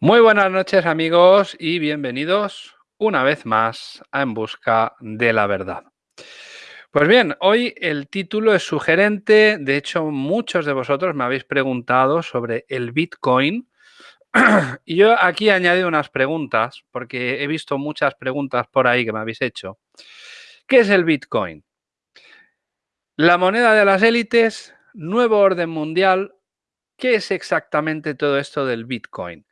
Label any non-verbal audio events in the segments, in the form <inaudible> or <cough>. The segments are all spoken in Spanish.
Muy buenas noches amigos y bienvenidos una vez más a En Busca de la Verdad. Pues bien, hoy el título es sugerente, de hecho muchos de vosotros me habéis preguntado sobre el Bitcoin <clears throat> y yo aquí he añadido unas preguntas porque he visto muchas preguntas por ahí que me habéis hecho. ¿Qué es el Bitcoin? La moneda de las élites, nuevo orden mundial. ¿Qué es exactamente todo esto del Bitcoin?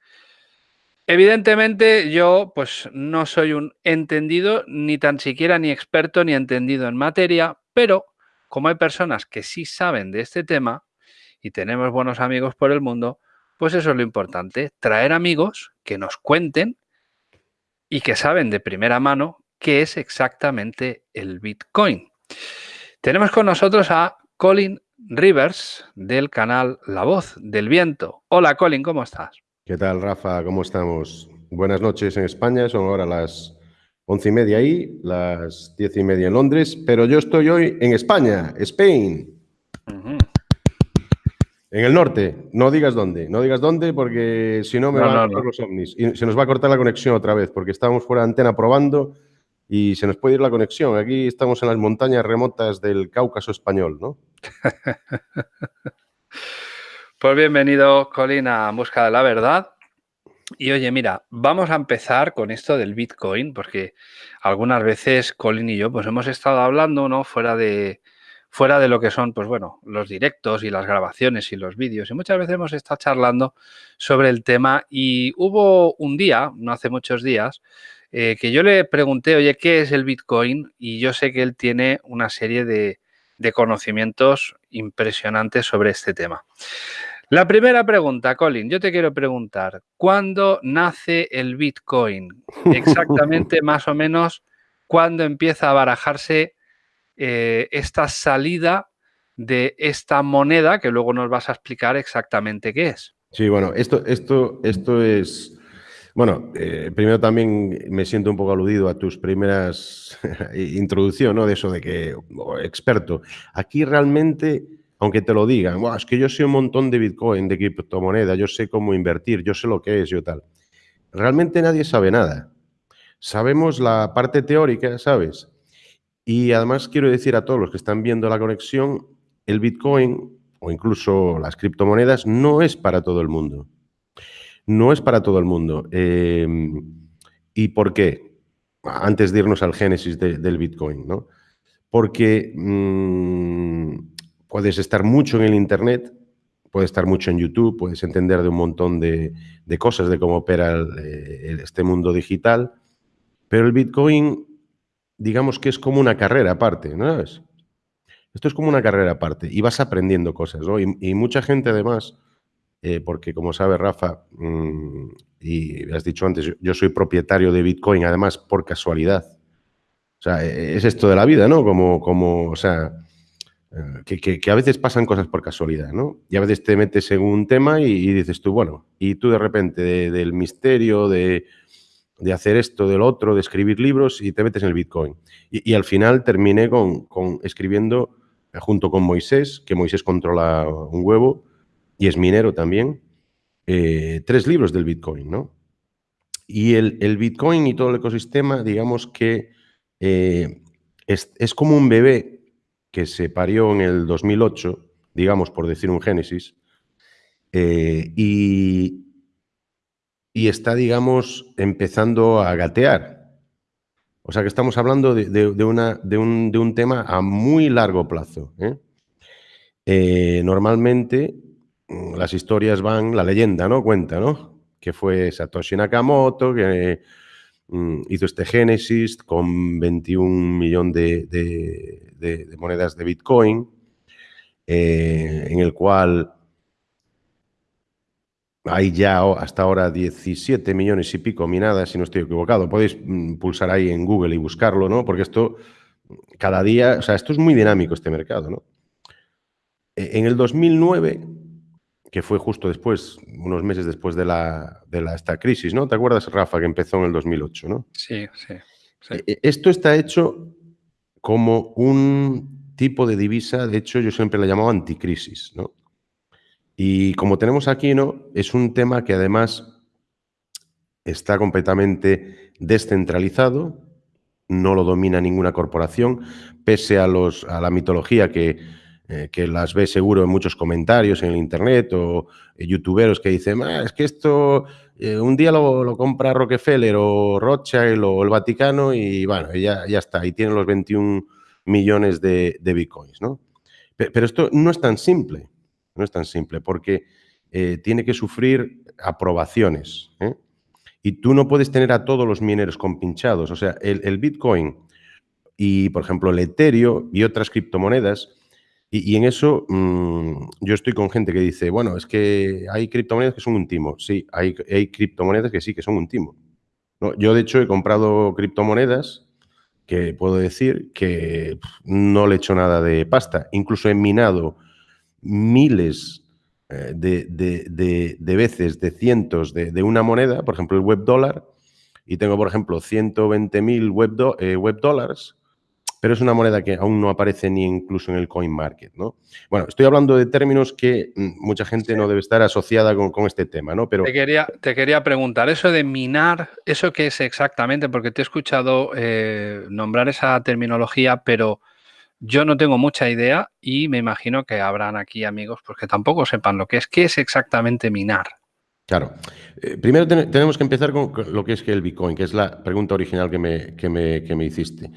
Evidentemente yo pues no soy un entendido ni tan siquiera ni experto ni entendido en materia, pero como hay personas que sí saben de este tema y tenemos buenos amigos por el mundo, pues eso es lo importante, traer amigos que nos cuenten y que saben de primera mano qué es exactamente el Bitcoin. Tenemos con nosotros a Colin Rivers del canal La Voz del Viento. Hola Colin, ¿cómo estás? ¿Qué tal, Rafa? ¿Cómo estamos? Buenas noches en España, son ahora las once y media ahí, las diez y media en Londres, pero yo estoy hoy en España, Spain. En el norte, no digas dónde, no digas dónde porque si no me van a cortar los ovnis y se nos va a cortar la conexión otra vez porque estábamos fuera de antena probando y se nos puede ir la conexión. Aquí estamos en las montañas remotas del Cáucaso español, ¿no? <laughs> Pues bienvenido, Colin, a Busca de la Verdad. Y oye, mira, vamos a empezar con esto del Bitcoin, porque algunas veces Colin y yo pues hemos estado hablando, ¿no? Fuera de, fuera de lo que son, pues bueno, los directos y las grabaciones y los vídeos. Y muchas veces hemos estado charlando sobre el tema y hubo un día, no hace muchos días, eh, que yo le pregunté, oye, ¿qué es el Bitcoin? Y yo sé que él tiene una serie de, de conocimientos impresionantes sobre este tema. La primera pregunta, Colin, yo te quiero preguntar, ¿cuándo nace el Bitcoin? <laughs> Exactamente, más o menos, ¿cuándo empieza a barajarse eh, esta salida de esta moneda que luego nos vas a explicar exactamente qué es? Sí, bueno, esto, esto, esto es... Bueno, eh, primero también me siento un poco aludido a tus primeras <laughs> introducción, ¿no? De eso de que experto. Aquí realmente aunque te lo digan, es que yo sé un montón de Bitcoin, de criptomoneda, yo sé cómo invertir, yo sé lo que es, yo tal. Realmente nadie sabe nada. Sabemos la parte teórica, ¿sabes? Y además quiero decir a todos los que están viendo la conexión, el Bitcoin o incluso las criptomonedas no es para todo el mundo. No es para todo el mundo. Em, ¿Y por qué? Antes de irnos al génesis del Bitcoin, ¿no? Porque mm, puedes estar mucho en el Internet, puedes estar mucho en YouTube, puedes entender de un montón de, cosas, de cómo opera este mundo digital, pero el Bitcoin, digamos que es como una carrera aparte, ¿no Esto es como una carrera aparte y vas aprendiendo cosas, ¿no? Y, mucha gente además, eh, porque como sabe Rafa, mm, y has dicho antes, yo soy propietario de Bitcoin, además por casualidad. O sea, e, es esto de la vida, ¿no? Como, como o sea, que, a veces pasan cosas por casualidad, ¿no? Y a veces te metes en un tema y, dices tú, bueno, y tú de repente del misterio, de, hacer esto, del otro, de escribir libros y te metes en el Bitcoin. Y, al final terminé con, escribiendo eh, junto con Moisés, que Moisés controla un huevo y es minero también, eh, tres libros del Bitcoin, ¿no? Y el, Bitcoin y todo el ecosistema, digamos que eh, es, es como un bebé que se parió en el 2008, digamos, por decir un génesis, eh, y, y, está, digamos, empezando a gatear. O sea que estamos hablando de, una, de, un, tema a muy largo plazo. ¿eh? Eh, normalmente mm, las historias van, la leyenda, ¿no? Cuenta, ¿no? Que fue Satoshi Nakamoto, que hizo este Génesis con 21 millones de, monedas de Bitcoin, eh, en el cual hay ya hasta ahora 17 millones y pico minadas, si no estoy equivocado. Podéis mm, pulsar ahí en Google y buscarlo, ¿no? Porque esto cada día, o sea, esto es muy dinámico este mercado, ¿no? E, en el 2009 que fue justo después, unos meses después de, la, de la, esta crisis, ¿no? ¿Te acuerdas, Rafa, que empezó en el 2008, ¿no? Sí, sí, e, e, Esto está hecho como un tipo de divisa, de hecho yo siempre la llamado anticrisis, ¿no? Y como tenemos aquí, ¿no? Es un tema que además está completamente descentralizado, no lo domina ninguna corporación, pese a, los, a la mitología que, eh, que las ve seguro en muchos comentarios en el internet o eh, youtuberos que dicen, ah, es que esto eh, un día lo, compra Rockefeller o Rothschild o el Vaticano y bueno, ya, ya está, ahí tienen los 21 millones de, bitcoins, ¿no? Pero, esto no es tan simple, no es tan simple, porque tiene que sufrir aprobaciones, Y tú no puedes tener a todos los mineros compinchados. O sea, el, el Bitcoin y, por ejemplo, el Ethereum y otras criptomonedas y, en eso mm, yo estoy con gente que dice, bueno, es que hay criptomonedas que son un timo. Sí, hay, hay criptomonedas que sí, que son un timo. ¿no? Yo, de hecho, he comprado criptomonedas que puedo decir que no le he hecho nada de pasta. Incluso he minado miles eh, de, veces, de cientos de, una moneda, por ejemplo, el web dólar, y tengo, por ejemplo, 120.000 web, eh, web dólares pero es una moneda que aún no aparece ni incluso en el coin market, ¿no? Bueno, estoy hablando de términos que mm, mucha gente no debe estar asociada con, este tema, ¿no? Pero... Te quería, te quería preguntar, eso de minar, ¿eso qué es exactamente? Porque te he escuchado eh, nombrar esa terminología, pero yo no tengo mucha idea y me imagino que habrán aquí amigos pues, que tampoco sepan lo que es. ¿Qué es exactamente minar? Claro. Eh, primero tenemos que empezar con lo que es que el Bitcoin, que es la pregunta original que me, que me, que me hiciste.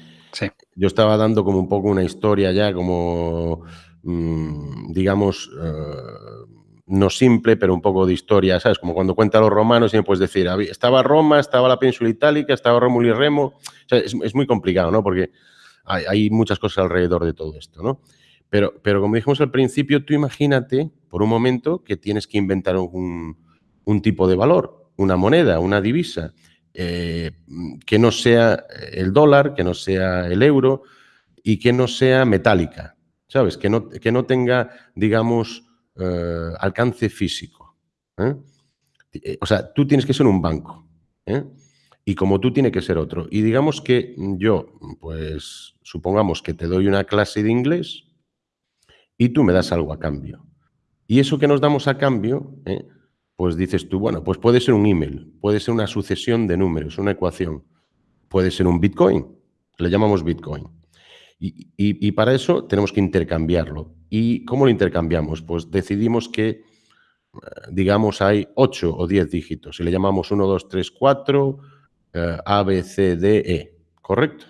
Yo estaba dando como un poco una historia ya como, mm, digamos, eh, no simple, pero un poco de historia, ¿sabes? Como cuando cuenta los romanos y me puedes decir, estaba Roma, estaba la península itálica, estaba Rómulo y Remo. es, muy complicado, ¿no? Porque hay, muchas cosas alrededor de todo esto, ¿no? Pero, pero como dijimos al principio, tú imagínate por un momento que tienes que inventar un, un tipo de valor, una moneda, una divisa, eh, que no sea el dólar, que no sea el euro y que no sea metálica, ¿sabes? Que no, que no tenga, digamos, eh, alcance físico. ¿eh? O sea, tú tienes que ser un banco. Y como tú tiene que ser otro. Y digamos que yo, pues, supongamos que te doy una clase de inglés y tú me das algo a cambio. Y eso que nos damos a cambio, pues dices tú, bueno, pues puede ser un email, puede ser una sucesión de números, una ecuación, puede ser un Bitcoin, le llamamos Bitcoin. Y, para eso tenemos que intercambiarlo. ¿Y cómo lo intercambiamos? Pues decidimos que, eh, digamos, hay 8 o 10 dígitos y le llamamos 1, 2, 3, 4, A, B, C, D, E, ¿correcto?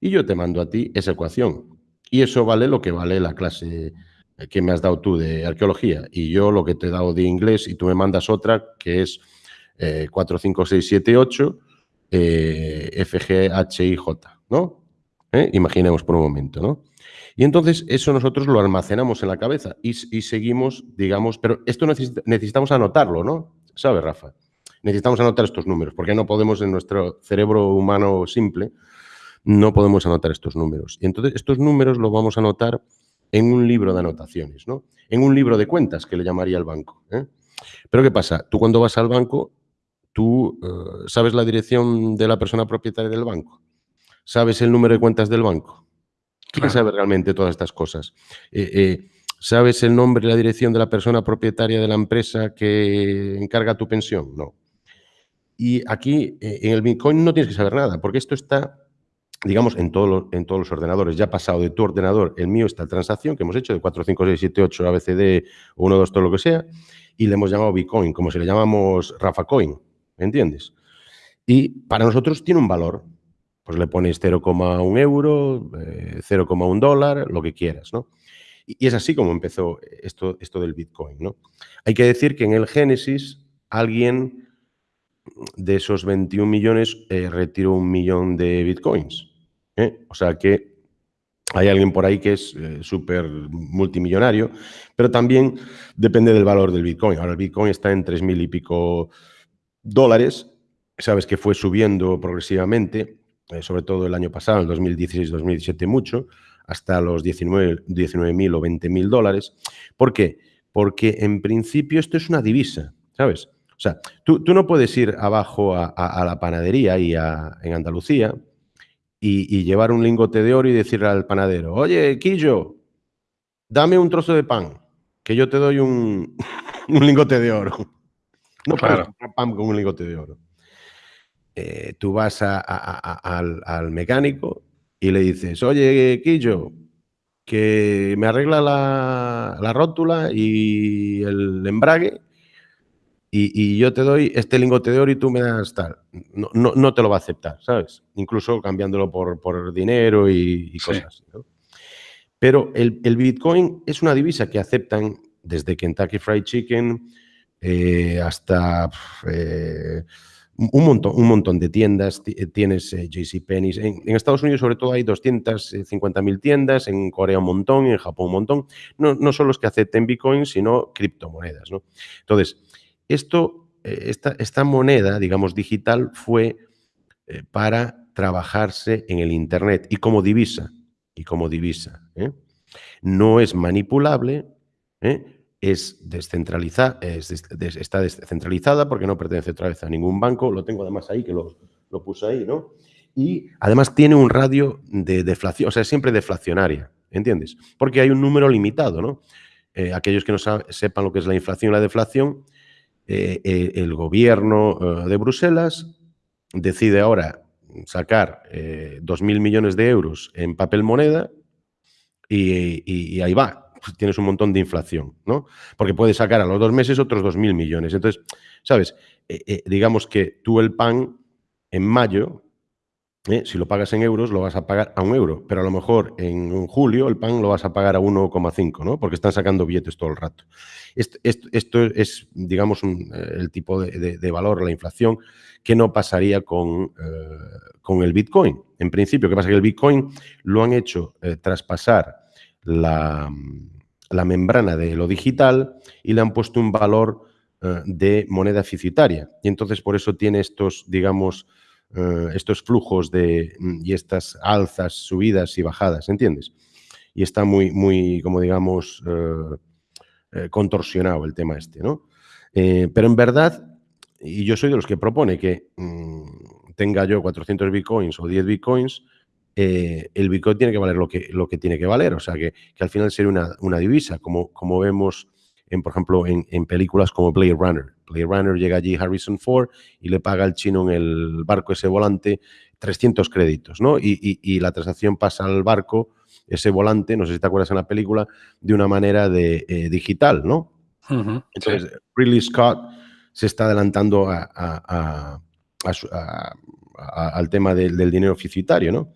Y yo te mando a ti esa ecuación. Y eso vale lo que vale la clase que me has dado tú de arqueología y yo lo que te he dado de inglés y tú me mandas otra que es eh, 4, 5, 6, 7, 8, eh, F, G, H, I, J, ¿no? ¿Eh? Imaginemos por un momento, ¿no? Y entonces eso nosotros lo almacenamos en la cabeza y, seguimos, digamos, pero esto necesitamos anotarlo, ¿no? ¿Sabes, Rafa? Necesitamos anotar estos números, porque no podemos en nuestro cerebro humano simple, no podemos anotar estos números. Y entonces estos números los vamos a anotar en un libro de anotaciones, ¿no? En un libro de cuentas que le llamaría el banco. ¿eh? Pero ¿qué pasa? Tú cuando vas al banco, tú eh, sabes la dirección de la persona propietaria del banco, sabes el número de cuentas del banco. ¿Quién sabe realmente todas estas cosas? Eh, ¿Sabes el nombre y la dirección de la persona propietaria de la empresa que encarga tu pensión? No. Y aquí, en el Bitcoin, no tienes que saber nada, porque esto está digamos, en, en todos los ordenadores. Ya ha pasado de tu ordenador, el mío, esta transacción que hemos hecho de 4, 5, 6, 7, 8, ABCD, 1, 2, todo lo que sea, y le hemos llamado Bitcoin, como si le llamamos Rafa Coin, ¿me entiendes? Y para nosotros tiene un valor. Pues le pones 0,1 euro, 0,1 eh, dólar, lo que quieras, ¿no? Y, es así como empezó esto, esto del Bitcoin, ¿no? Hay que decir que en el Génesis alguien de esos 21 millones eh, retiró un millón de Bitcoins. ¿Eh? O sea que hay alguien por ahí que es eh, súper multimillonario, pero también depende del valor del Bitcoin. Ahora el Bitcoin está en 3.000 y pico dólares. Sabes que fue subiendo progresivamente, eh, sobre todo el año pasado, en 2016-2017 mucho, hasta los 19.000 19 o 20.000 dólares. ¿Por qué? Porque en principio esto es una divisa, ¿sabes? O sea, tú, no puedes ir abajo a, la panadería y en Andalucía y, llevar un lingote de oro y decirle al panadero, oye, Quillo, dame un trozo de pan, que yo te doy un, <laughs> lingote de oro. No puedes pan con un lingote de oro. eh, tú vas al, mecánico y le dices, oye, Quillo, que me arregla la, rótula y el embrague y, yo te doy este lingote de oro y tú me das tal. No, no, te lo va a aceptar, ¿sabes? Incluso cambiándolo por, por dinero y, cosas Pero el, el, Bitcoin es una divisa que aceptan desde Kentucky Fried Chicken eh, hasta eh, un montón, un montón de tiendas. Eh, tienes eh, JCPenney. En, en, Estados Unidos, sobre todo, hay 250.000 tiendas. En Corea, un montón. En Japón, un montón. No, no solo los que acepten Bitcoin, sino criptomonedas. ¿no? Entonces, esto, esta, esta moneda, digamos, digital, fue para trabajarse en el Internet y como divisa. Y como divisa. No es manipulable. ¿eh? es descentralizada, está descentralizada porque no pertenece otra vez a ningún banco, lo tengo además ahí, que lo, lo puse ahí, ¿no? Y además tiene un radio de deflación, o sea, siempre deflacionaria, ¿entiendes? Porque hay un número limitado, ¿no? Eh, aquellos que no sepan lo que es la inflación y la deflación, eh, eh, el gobierno de Bruselas decide ahora sacar 2.000 millones de euros en papel moneda y ahí va, pues, tienes un montón de inflación, ¿no? Porque puedes sacar a los dos meses otros 2.000 millones. Entonces, ¿sabes? Eh, eh, digamos que tú el pan en mayo, eh, si lo pagas en euros, lo vas a pagar a un euro, pero a lo mejor en julio el pan lo vas a pagar a 1,5, ¿no? Porque están sacando billetes todo el rato. Esto, es, digamos, el tipo de, valor, la inflación, que no pasaría con, con el Bitcoin. En principio, ¿qué pasa? Que el Bitcoin lo han hecho traspasar la, la membrana de lo digital y le han puesto un valor eh, de moneda deficitaria. Y entonces por eso tiene estos, digamos, eh, estos flujos de, mm, y estas alzas, subidas y bajadas, ¿entiendes? Y está muy, muy como digamos, eh, contorsionado el tema este, ¿no? pero en verdad, y yo soy de los que propone que mm, tenga yo 400 bitcoins o 10 bitcoins, eh, el Bitcoin tiene que valer lo que, lo que tiene que valer. O sea, que, al final sería una, divisa, como, como vemos, en, por ejemplo, en, películas como Blade Runner. Blade Runner llega allí Harrison Ford y le paga al chino en el barco ese volante 300 créditos, ¿no? Y, la transacción pasa al barco, ese volante, no sé si te acuerdas en la película, de una manera de, eh, digital, ¿no? Entonces, Ridley Scott se está adelantando al tema del dinero oficitario, ¿no?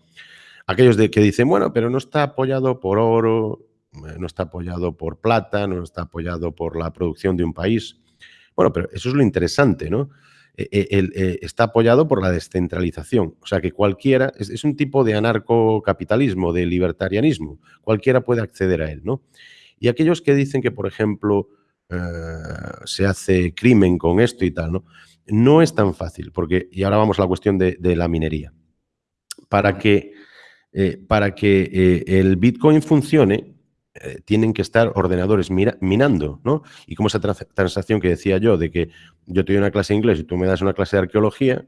aquellos de que dicen, bueno, pero no está apoyado por oro, no está apoyado por plata, no está apoyado por la producción de un país. Bueno, pero eso es lo interesante, ¿no? E, e, eh, está apoyado por la descentralización. O sea, que cualquiera, es, un tipo de anarcocapitalismo, de libertarianismo. Cualquiera puede acceder a él, ¿no? Y aquellos que dicen que, por ejemplo, eh, se hace crimen con esto y tal, ¿no? No es tan fácil, porque, y ahora vamos a la cuestión de la minería. Para que eh, para que eh, el Bitcoin funcione, eh, tienen que estar ordenadores minando, ¿no? Y como esa transacción que decía yo, de que yo te doy una clase de inglés y tú me das una clase de arqueología,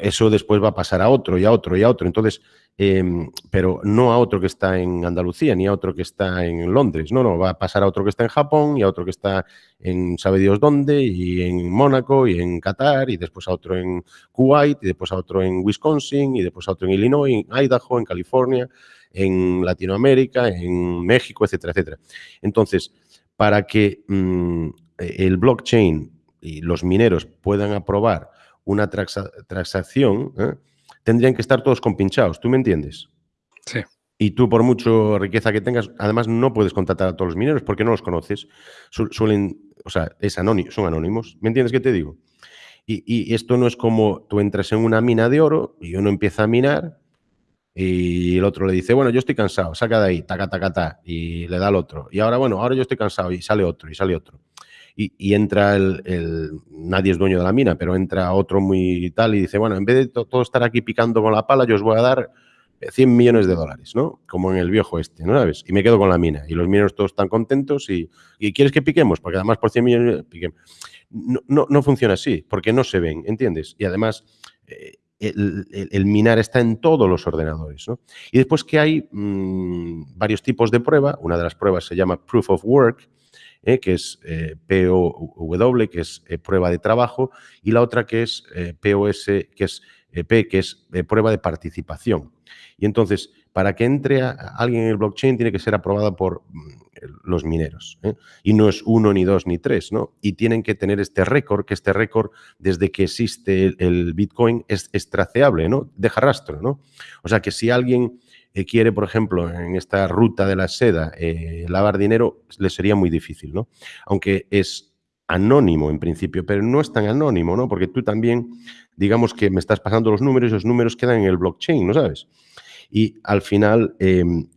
eso después va a pasar a otro y a otro y a otro. Entonces, Em, pero no a otro que está en Andalucía ni a otro que está en Londres. No, no, va a pasar a otro que está en Japón y a otro que está en sabe Dios dónde y en Mónaco y en Qatar y después a otro en Kuwait y después a otro en Wisconsin y después a otro en Illinois, en Idaho, en California, en Latinoamérica, en México, etcétera, etcétera. Entonces, para que mm, el blockchain y los mineros puedan aprobar una transacción, ¿eh? tendrían que estar todos compinchados, ¿tú me entiendes? Sí. Y tú, por mucho riqueza que tengas, además no puedes contratar a todos los mineros porque no los conoces. suelen, o sea, es anónimo, son anónimos. ¿Me entiendes qué te digo? Y, esto no es como tú entras en una mina de oro y uno empieza a minar y el otro le dice, bueno, yo estoy cansado, saca de ahí, taca, taca, taca, y le da al otro. Y ahora, bueno, ahora yo estoy cansado y sale otro, y sale otro y, entra el, nadie es dueño de la mina, pero entra otro muy tal y dice, bueno, en vez de todo estar aquí picando con la pala, yo os voy a dar 100 millones de dólares, ¿no? Como en el viejo este, ¿no sabes? Y me quedo con la mina. Y los mineros todos están contentos y, ¿quieres que piquemos? Porque además por 100 millones piquemos. No, no, funciona así, porque no se ven, ¿entiendes? Y además... Eh, el, minar está en todos los ordenadores. ¿no? Y después que hay mm, varios tipos de prueba, una de las pruebas se llama Proof of Work, que es POW, que es prueba de trabajo, y la otra que es POS, que es P, que es prueba de participación. Y entonces, para que entre alguien en el blockchain tiene que ser aprobada por mm, los mineros. ¿eh? Y no es uno, ni dos, ni tres, ¿no? Y tienen que tener este récord, que este récord, desde que existe el, Bitcoin, es, traceable, ¿no? Deja rastro, ¿no? O sea que si alguien eh, quiere, por ejemplo, en esta ruta de la seda, eh, lavar dinero, le sería muy difícil, ¿no? Aunque es anónimo en principio, pero no es tan anónimo, ¿no? Porque tú también, digamos que me estás pasando los números y los números quedan en el blockchain, ¿no sabes? y al final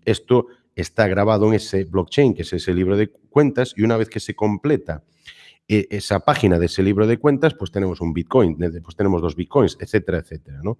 esto está grabado en ese blockchain, que es ese libro de cuentas, y una vez que se completa e, esa página de ese libro de cuentas, pues tenemos un Bitcoin, pues tenemos dos Bitcoins, etcétera, etcétera. No,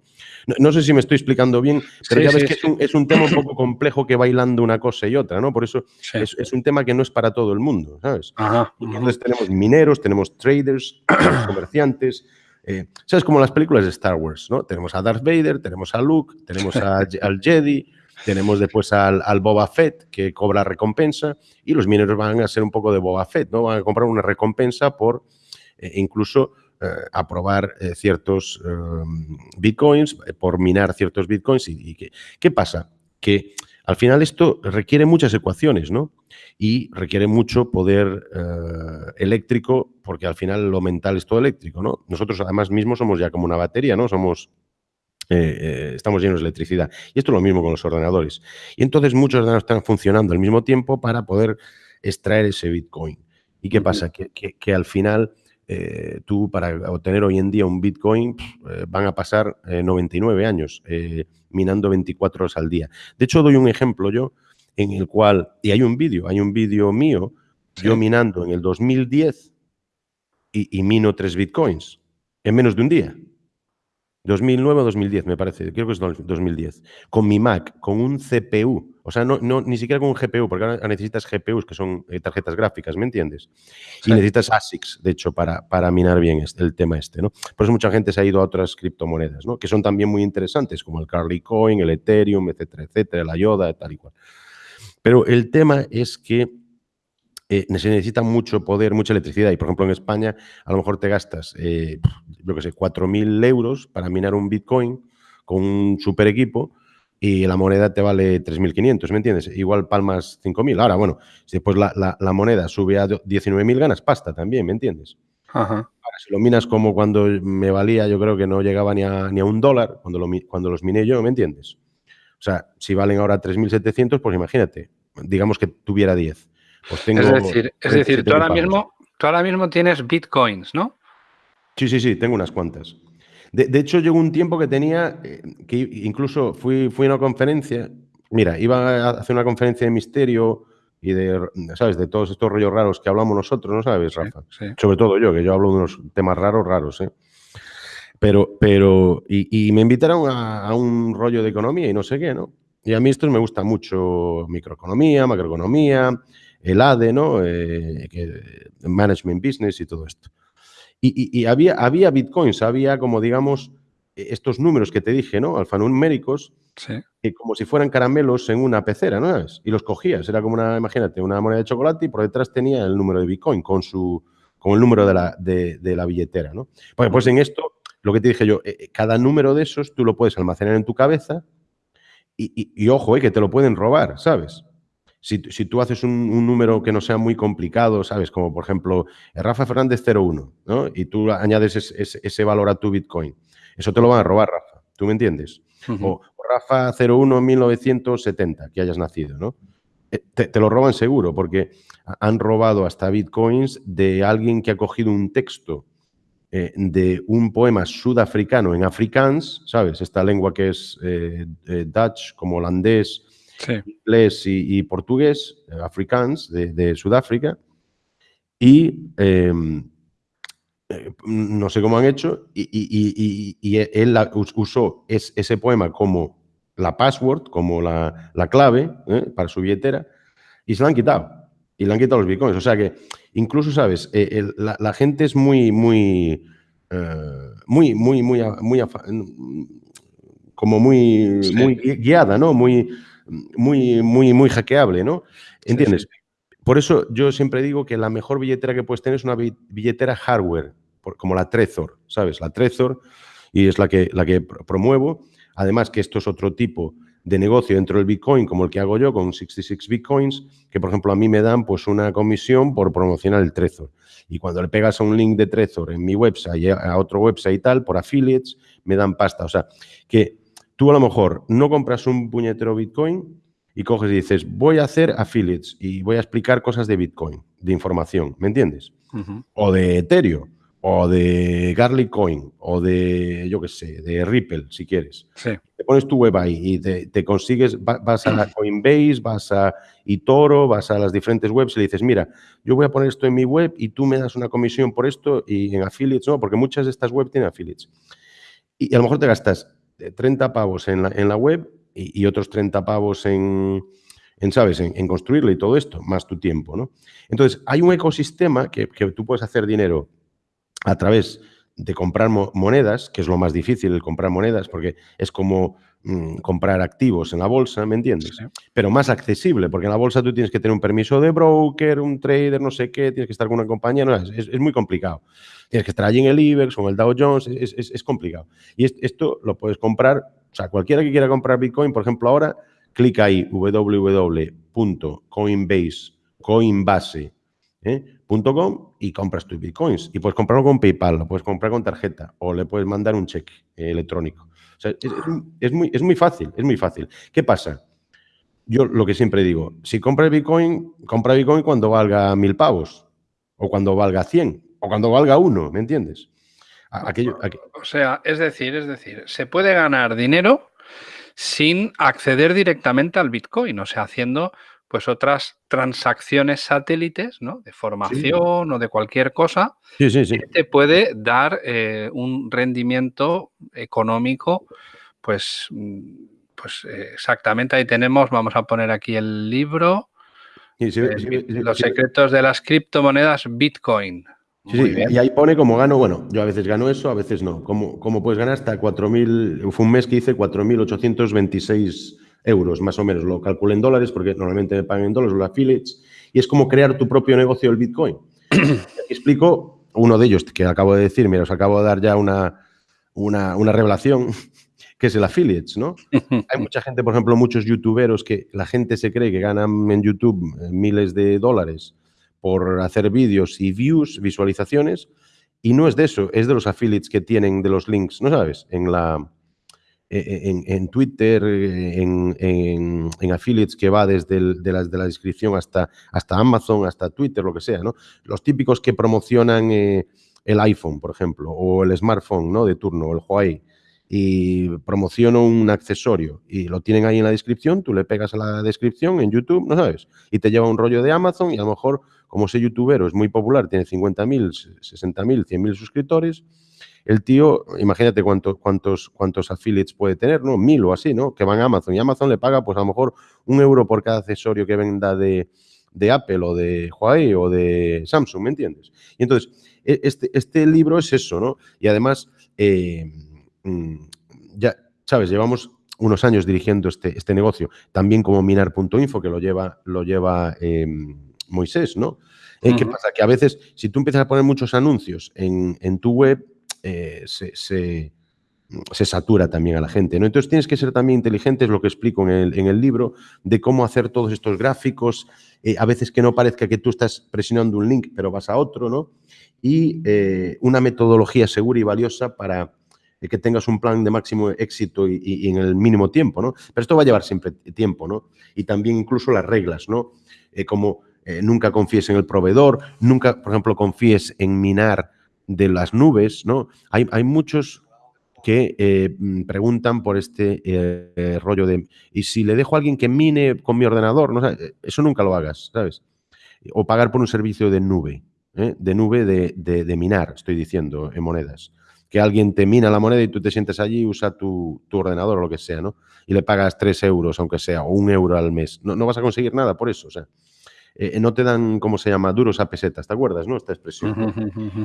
no, sé si me estoy explicando bien, pero ya ves que es un, tema un poco complejo que va hilando una cosa y otra, ¿no? Por eso es, un tema que no es para todo el mundo, ¿sabes? Entonces tenemos mineros, tenemos traders, comerciantes, eh, ¿Sabes? Como las películas de Star Wars, ¿no? Tenemos a Darth Vader, tenemos a Luke, tenemos al Jedi, tenemos después al, Boba Fett que cobra recompensa y los mineros van a ser un poco de Boba Fett, ¿no? Van a comprar una recompensa por eh, incluso eh, aprobar ciertos bitcoins, por minar ciertos bitcoins. ¿Y, y qué pasa? Que al final esto requiere muchas ecuaciones, ¿no? Y requiere mucho poder eh, eléctrico, porque al final lo mental es todo eléctrico, ¿no? Nosotros además mismos somos ya como una batería, ¿no? Somos, eh, eh, estamos llenos de electricidad. Y esto es lo mismo con los ordenadores. Y entonces muchos ordenadores están funcionando al mismo tiempo para poder extraer ese Bitcoin. ¿Y qué pasa? Que, al final tú para obtener hoy en día un Bitcoin van a pasar 99 años minando 24 horas al día. De hecho, doy un ejemplo yo en el cual, y hay un vídeo, hay un vídeo mío, yo minando en el 2010 y, y mino 3 bitcoins en menos de un día. 2009 o 2010, me parece, creo que es 2010, con mi Mac, con un CPU, o sea, no, no ni siquiera con un GPU, porque ahora necesitas GPUs, que son eh, tarjetas gráficas, ¿me entiendes? Y necesitas ASICs, de hecho, para, para minar bien este, el tema este, ¿no? Por eso mucha gente se ha ido a otras criptomonedas, ¿no? Que son también muy interesantes, como el Carly Coin, el Ethereum, etcétera, etcétera, la Yoda, tal y cual. Pero el tema es que eh, se necesita mucho poder, mucha electricidad. Y, por ejemplo, en España a lo mejor te gastas, eh, yo qué sé, 4.000 euros para minar un Bitcoin con un super equipo y la moneda te vale 3.500, ¿me entiendes? Igual palmas 5.000. Ahora, bueno, si después la, moneda sube a 19.000, ganas pasta también, ¿me entiendes? Ahora, si lo minas como cuando me valía, yo creo que no llegaba ni a, ni a un dólar cuando, lo, cuando los miné yo, ¿me entiendes? O sea, si valen ahora 3.700, pues imagínate, digamos que tuviera 10 pues es decir, es decir tú, ahora mismo, tú ahora mismo tienes bitcoins, ¿no? Sí, sí, sí, tengo unas cuantas. De, hecho, llegó un tiempo que tenía, eh, que incluso fui, fui a una conferencia, mira, iba a hacer una conferencia de misterio y de, ¿sabes? De todos estos rollos raros que hablamos nosotros, ¿no sabes, Rafa? Sobre todo yo, que yo hablo de unos temas raros, raros, ¿eh? Pero, pero, y, me invitaron a, a, un rollo de economía y no sé qué, ¿no? Y a mí esto me gusta mucho, microeconomía, macroeconomía, el ADE, ¿no? Eh, management Business y todo esto. Y, había, había bitcoins, había como, digamos, estos números que te dije, ¿no? Alfanuméricos, que como si fueran caramelos en una pecera, ¿no? Y los cogías, era como una, imagínate, una moneda de chocolate y por detrás tenía el número de bitcoin con su con el número de la, de, la billetera, ¿no? Pues, pues en esto, lo que te dije yo, eh, cada número de esos tú lo puedes almacenar en tu cabeza y, y ojo, eh, que te lo pueden robar, ¿sabes? Si, tú haces un, número que no sea muy complicado, ¿sabes? Como por ejemplo, Rafa Fernández 01, ¿no? Y tú añades ese, valor a tu Bitcoin. Eso te lo van a robar, Rafa. ¿Tú me entiendes? O Rafa 01 1970, que hayas nacido, ¿no? Eh, te, lo roban seguro porque han robado hasta bitcoins de alguien que ha cogido un texto eh, de un poema sudafricano en afrikaans, ¿sabes? Esta lengua que es eh, Dutch, como holandés, inglés y, portugués, eh, afrikaans, de, Sudáfrica, y em, eh, no sé cómo han hecho, y, él usó ese poema como la password, como la, clave eh, para su billetera, y se la han quitado. Y le han quitado los bitcoins. O sea que incluso, ¿sabes? la, gente es muy, muy, muy, muy, muy, muy, como muy, muy guiada, ¿no? Muy, muy, muy, muy hackeable, ¿no? ¿Entiendes? Por eso yo siempre digo que la mejor billetera que puedes tener es una billetera hardware, como la Trezor, ¿sabes? La Trezor, y es la que, la que promuevo. Además que esto es otro tipo de negocio dentro del Bitcoin, como el que hago yo con 66 Bitcoins, que por ejemplo a mí me dan pues una comisión por promocionar el Trezor. Y cuando le pegas a un link de Trezor en mi website, a otro website y tal, por affiliates, me dan pasta. O sea, que tú a lo mejor no compras un puñetero Bitcoin y coges y dices, voy a hacer affiliates y voy a explicar cosas de Bitcoin, de información, ¿me entiendes? O de Ethereum o de Garlic Coin, o de, yo qué sé, de Ripple, si quieres. Te pones tu web ahí y te, consigues, vas a <clears throat> Coinbase, vas a eToro, vas a las diferentes webs y le dices, mira, yo voy a poner esto en mi web y tú me das una comisión por esto y en affiliates, ¿no? Porque muchas de estas webs tienen affiliates. Y, a lo mejor te gastas 30 pavos en la, en la web y, otros 30 pavos en, en ¿sabes?, en, construirlo y todo esto, más tu tiempo, ¿no? Entonces, hay un ecosistema que, que tú puedes hacer dinero a través de comprar monedas, que es lo más difícil el comprar monedas, porque es como mm, comprar activos en la bolsa, ¿me entiendes? Pero más accesible, porque en la bolsa tú tienes que tener un permiso de broker, un trader, no sé qué, tienes que estar con una compañía, no, es, muy complicado. Tienes que estar allí en el IBEX o en el Dow Jones, es, complicado. Y esto lo puedes comprar, o sea, cualquiera que quiera comprar Bitcoin, por ejemplo, ahora, clica ahí www.coinbase, coinbase, ¿eh? .com y compras tus bitcoins. Y puedes comprarlo con PayPal, lo puedes comprar con tarjeta o le puedes mandar un cheque electrónico. Es, muy, es muy fácil, es muy fácil. ¿Qué pasa? Yo lo que siempre digo, si compras Bitcoin, compra Bitcoin cuando valga mil pavos, o cuando valga 100, o cuando valga uno, ¿me entiendes? O sea, es decir, es decir, se puede ganar dinero sin acceder directamente al Bitcoin, o sea, haciendo pues otras transacciones satélites, ¿no? De formación o de cualquier cosa, que te puede dar eh, un rendimiento económico, pues, mm, pues eh, exactamente ahí tenemos, vamos a poner aquí el libro, Los secretos de las criptomonedas Bitcoin. Sí, y ahí pone como gano, bueno, yo a veces gano eso, a veces no. Como, como puedes ganar hasta 4.000, fue un mes que hice 4.826 euros, más o menos. Lo calculo en dólares porque normalmente me pagan en dólares los affiliates. Y es como crear tu propio negocio del Bitcoin. <clears throat> explico uno de ellos que acabo de decir. Mira, os acabo de dar ya una, una, revelación, <laughs> que es el affiliates, ¿no? <laughs> Hay mucha gente, por ejemplo, muchos youtuberos que la gente se cree que ganan en YouTube miles de dólares por hacer vídeos y views, visualizaciones, y no es de eso, es de los affiliates que tienen de los links, ¿no sabes? En la, en, en Twitter, en, en, affiliates que va desde de, la, de, la, descripción hasta, hasta Amazon, hasta Twitter, lo que sea, ¿no? Los típicos que promocionan eh, el iPhone, por ejemplo, o el smartphone, ¿no? De turno, o el Huawei, y promociono un accesorio y lo tienen ahí en la descripción, tú le pegas a la descripción en YouTube, ¿no sabes? Y te lleva un rollo de Amazon y a lo mejor, como ese youtubero es muy popular, tiene 50.000, 60.000, 100.000 suscriptores, el tío, imagínate cuántos, cuántos, cuántos affiliates puede tener, ¿no? Mil o así, ¿no? Que van a Amazon y Amazon le paga, pues a lo mejor un euro por cada accesorio que venda de, Apple o de Huawei o de Samsung, ¿me entiendes? Y entonces, e, este, este libro es eso, ¿no? Y además, eh, mm, ya, ¿sabes? Llevamos unos años dirigiendo este, este negocio, también como minar.info, que lo lleva, lo lleva em, Moisés, ¿no? Eh, ¿Qué pasa? Que a veces, si tú empiezas a poner muchos anuncios en, en tu web, eh, se, satura también a la gente. ¿no? Entonces tienes que ser también inteligente, es lo que explico en el, libro, de cómo hacer todos estos gráficos, eh, a veces que no parezca que tú estás presionando un link, pero vas a otro, ¿no? Y eh, una metodología segura y valiosa para que tengas un plan de máximo éxito y, en el mínimo tiempo, ¿no? Pero esto va a llevar siempre tiempo, ¿no? Y también incluso las reglas, ¿no? como nunca confíes en el proveedor, nunca, por ejemplo, confíes en minar de las nubes, ¿no? Hay, hay muchos que eh, mm, preguntan por este eh, rollo de, ¿y si le dejo a alguien que mine con mi ordenador? No, eso nunca lo hagas, ¿sabes? O pagar por un servicio de nube, ¿eh? de nube de, de, minar, estoy diciendo, en monedas. Que alguien te mina la moneda y tú te sientes allí y usa tu, tu, ordenador o lo que sea, ¿no? Y le pagas tres euros, aunque sea, o un euro al mes. No, no vas a conseguir nada por eso, o sea. Eh, no te dan, ¿cómo se llama?, duros a pesetas, ¿te acuerdas, no? Esta expresión.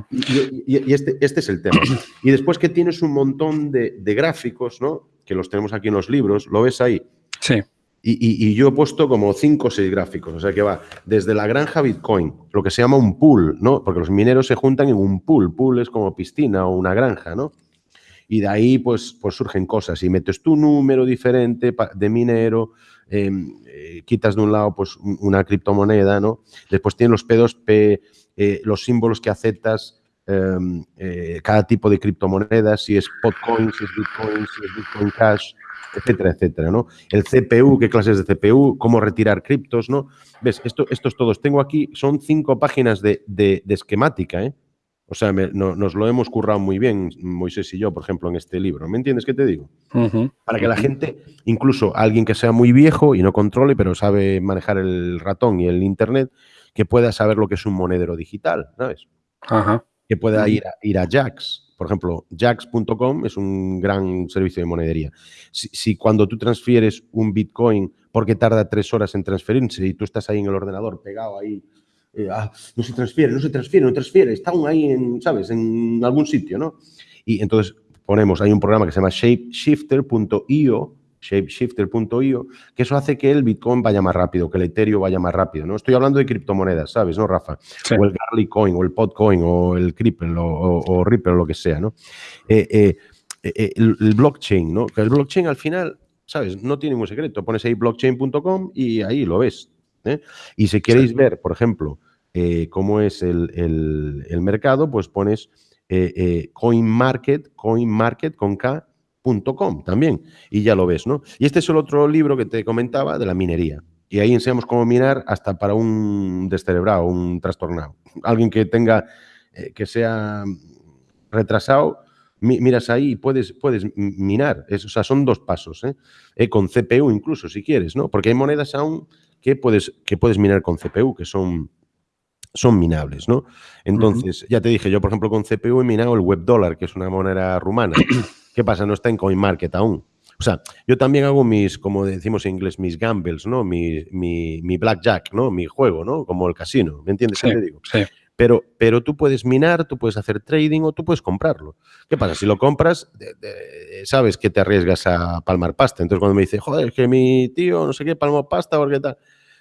Y, este, este, es el tema. Y después que tienes un montón de, gráficos, ¿no? Que los tenemos aquí en los libros, lo ves ahí. Sí. Y, yo he puesto como cinco o seis gráficos, o sea que va desde la granja Bitcoin, lo que se llama un pool, ¿no? Porque los mineros se juntan en un pool, pool es como piscina o una granja, ¿no? Y de ahí pues, pues surgen cosas y metes tu número diferente de minero, em, eh, quitas de un lado pues una criptomoneda, ¿no? Después tienes los P2P, eh, los símbolos que aceptas, em, eh, cada tipo de criptomonedas, si es Potcoin, si es Bitcoin, si es Bitcoin Cash, etcétera, etcétera, ¿no? El CPU, qué clases de CPU, cómo retirar criptos, ¿no? ¿Ves? Esto, estos todos. Tengo aquí, son cinco páginas de, esquemática, ¿eh? O sea, nos lo hemos currado muy bien, Moisés y yo, por ejemplo, en este libro. ¿Me entiendes qué te digo? Para que la gente, incluso alguien que sea muy viejo y no controle, pero sabe manejar el ratón y el Internet, que pueda saber lo que es un monedero digital, ¿sabes? Que pueda ir a, ir a Jax, por ejemplo, Jax.com es un gran servicio de monedería. Si, cuando tú transfieres un Bitcoin, porque tarda tres horas en transferirse y tú estás ahí en el ordenador pegado ahí, eh, ah, no se transfiere, no se transfiere, no transfiere, está aún ahí en, ¿sabes?, en algún sitio, ¿no? Y entonces ponemos, hay un programa que se llama shapeshifter.io shapeshifter.io, que eso hace que el Bitcoin vaya más rápido, que el Ethereum vaya más rápido, ¿no? Estoy hablando de criptomonedas, ¿sabes, no, Rafa? O el Garlic Coin, o el Podcoin, o el Cripple, o, Ripple, o lo que sea, ¿no? Eh, eh, eh, el, blockchain, ¿no? Que el blockchain al final, ¿sabes? No tiene ningún secreto. Pones ahí blockchain.com y ahí lo ves. Y si queréis ver, por ejemplo, cómo es el, el, mercado, pues pones CoinMarket, CoinMarket con K, también, y ya lo ves, ¿no? Y este es el otro libro que te comentaba de la minería. Y ahí enseñamos cómo minar hasta para un descerebrado, un trastornado. Alguien que tenga, eh, que sea retrasado, miras ahí y puedes, puedes minar. o sea, son dos pasos, ¿eh? ¿eh? Con CPU incluso, si quieres, ¿no? Porque hay monedas aún que puedes, que puedes minar con CPU, que son, son minables, ¿no? Entonces, ya te dije, yo por ejemplo con CPU he minado el web dólar, que es una moneda rumana. <coughs> ¿Qué pasa? No está en CoinMarket aún. O sea, yo también hago mis, como decimos en inglés, mis gambles, ¿no? Mi, mi, blackjack, ¿no? Mi juego, ¿no? Como el casino, ¿me entiendes qué te digo? Sí. Pero, pero tú puedes minar, tú puedes hacer trading o tú puedes comprarlo. ¿Qué pasa? Si lo compras, sabes que te arriesgas a palmar pasta. Entonces cuando me dice, joder, es que mi tío no sé qué palmó pasta porque tal...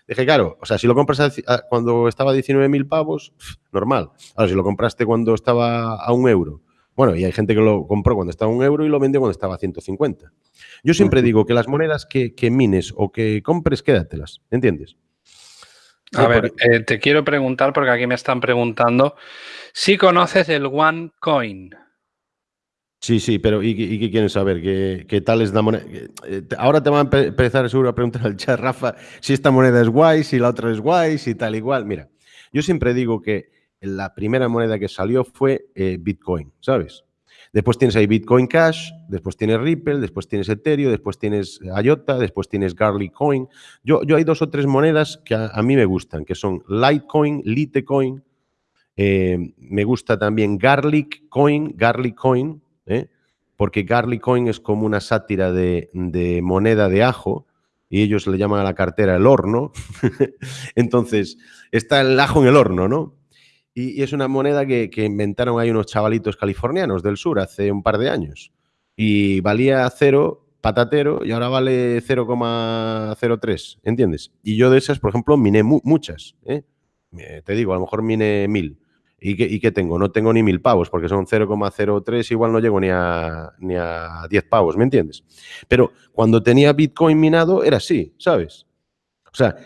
Dije, claro, o sea, si lo compras cuando estaba a 19.000 pavos, normal. Ahora, si lo compraste cuando estaba a un euro bueno, y hay gente que lo compró cuando estaba a un euro y lo vendió cuando estaba a 150. Yo siempre digo que las monedas que, mines o que compres, quédatelas, ¿entiendes? A ver, eh, te quiero preguntar, porque aquí me están preguntando, si conoces el OneCoin. Sí, sí, pero ¿y, qué quieren saber? ¿Qué, tal es la moneda? Eh, ahora te van a empezar seguro a preguntar al chat, Rafa, si esta moneda es guay, si la otra es guay, si tal igual. Mira, yo siempre digo que la primera moneda que salió fue eh, Bitcoin, ¿sabes? Después tienes ahí Bitcoin Cash, después tienes Ripple, después tienes Ethereum, después tienes IOTA, después tienes Garlic Coin. Yo, yo hay dos o tres monedas que a, mí me gustan, que son Litecoin, Litecoin, eh, me gusta también Garlic Coin, Garlic Coin, ¿eh? porque Garlic Coin es como una sátira de, moneda de ajo, y ellos le llaman a la cartera el horno. <laughs> Entonces, está el ajo en el horno, ¿no? Y, es una moneda que, inventaron ahí unos chavalitos californianos del sur hace un par de años. Y valía cero, patatero, y ahora vale 0,03, ¿entiendes? Y yo de esas, por ejemplo, miné muchas. ¿eh? Te digo, a lo mejor miné mil. ¿Y qué, ¿Y tengo? No tengo ni mil pavos, porque son 0,03, igual no llego ni a, ni a 10 pavos, ¿me entiendes? Pero cuando tenía Bitcoin minado era así, ¿sabes? O sea,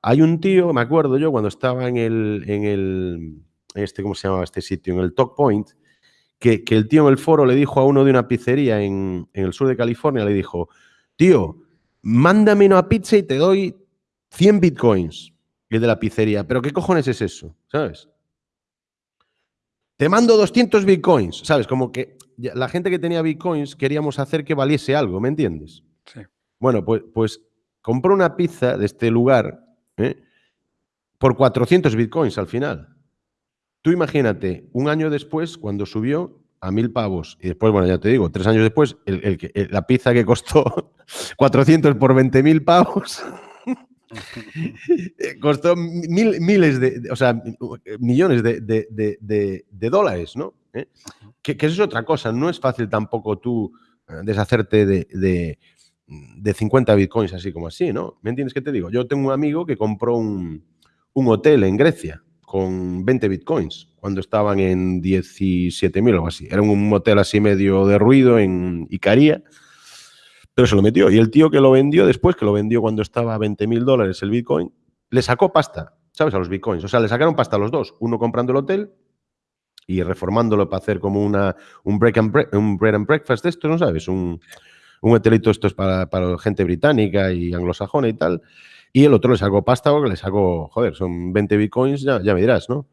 hay un tío, me acuerdo yo, cuando estaba en el, en el, este, ¿cómo se llamaba este sitio? En el Talk Point, que, el tío en el foro le dijo a uno de una pizzería en, el sur de California, le dijo, tío, mándame una pizza y te doy 100 bitcoins. Y el de la pizzería, ¿pero qué cojones es eso? ¿Sabes? Te mando 200 bitcoins, ¿sabes? Como que la gente que tenía bitcoins queríamos hacer que valiese algo, ¿me entiendes? Sí. Bueno, pues, pues compró una pizza de este lugar ¿eh? por 400 bitcoins al final. Tú imagínate, un año después, cuando subió a mil pavos, y después, bueno, ya te digo, tres años después, la pizza que costó <laughs> 400 por 20 mil pavos, <laughs> costó miles de, o sea, millones de, dólares, ¿no? ¿Eh? Que, eso es otra cosa, no es fácil tampoco tú eh, deshacerte de, de 50 bitcoins, así como así, ¿no? ¿Me entiendes qué te digo? Yo tengo un amigo que compró un, un hotel en Grecia con 20 bitcoins cuando estaban en 17.000 o algo así. Era un hotel así medio de ruido en Icaria, pero se lo metió. Y el tío que lo vendió después, que lo vendió cuando estaba a 20.000 dólares el bitcoin, le sacó pasta, ¿sabes? A los bitcoins. O sea, le sacaron pasta a los dos. Uno comprando el hotel y reformándolo para hacer como una, un, break and bread and breakfast de esto, ¿no sabes? Un, un hotelito esto es para, para gente británica y anglosajona y tal. Y el otro le sacó pasta o le sacó, joder, son 20 bitcoins, ya, ya me dirás, ¿no?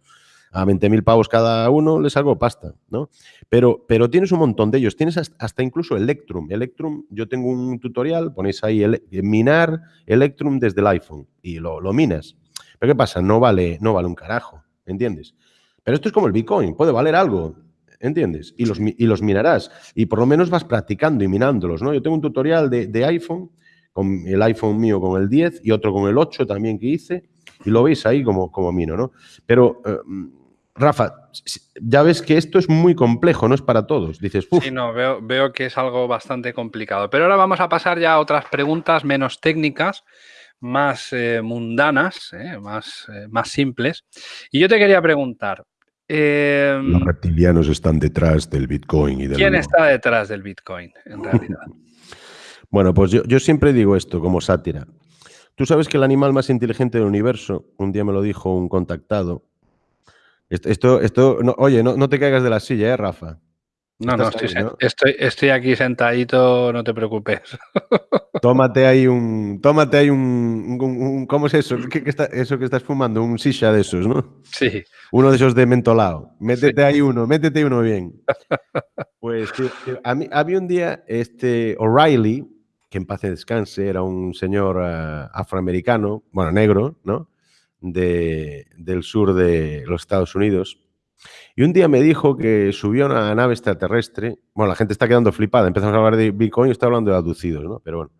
A 20.000 pavos cada uno le sacó pasta, ¿no? Pero, pero tienes un montón de ellos. Tienes hasta incluso Electrum. Electrum, yo tengo un tutorial, ponéis ahí el, minar Electrum desde el iPhone y lo, lo minas. Pero ¿qué pasa? No vale, no vale un carajo, ¿entiendes? Pero esto es como el Bitcoin, puede valer algo, ¿entiendes? Y los, y los minarás. Y por lo menos vas practicando y minándolos, ¿no? Yo tengo un tutorial de, de iPhone con el iPhone mío con el 10 y otro con el 8 también que hice, y lo veis ahí como, como mino, ¿no? Pero, eh, Rafa, ya ves que esto es muy complejo, no es para todos. Dices, Sí, no, veo, veo que es algo bastante complicado. Pero ahora vamos a pasar ya a otras preguntas menos técnicas, más eh, mundanas, eh, más, más simples. Y yo te quería preguntar, em, los reptilianos están detrás del Bitcoin y del ¿Quién está detrás del Bitcoin, en realidad? <laughs> Bueno, pues yo, siempre digo esto como sátira. Tú sabes que el animal más inteligente del universo, un día me lo dijo un contactado. Esto, esto, oye, no, te caigas de la silla, ¿eh, Rafa? No, no, estoy, Estoy, aquí sentadito, no te preocupes. <laughs> Tómate ahí un. Tómate ahí un. ¿Cómo es eso? ¿Qué, está, eso que estás fumando? Un sisha de esos, ¿no? Sí. Uno de esos de mentolado. Métete ahí uno, métete uno bien. <laughs> Pues a mí, había un día este O'Reilly, que en paz descanse, era un señor eh, afroamericano, bueno, negro, ¿no? De, del sur de los Estados Unidos. Y un día me dijo que subió a una nave extraterrestre. Bueno, la gente está quedando flipada. Empezamos a hablar de Bitcoin y está hablando de aducidos, ¿no? Pero bueno.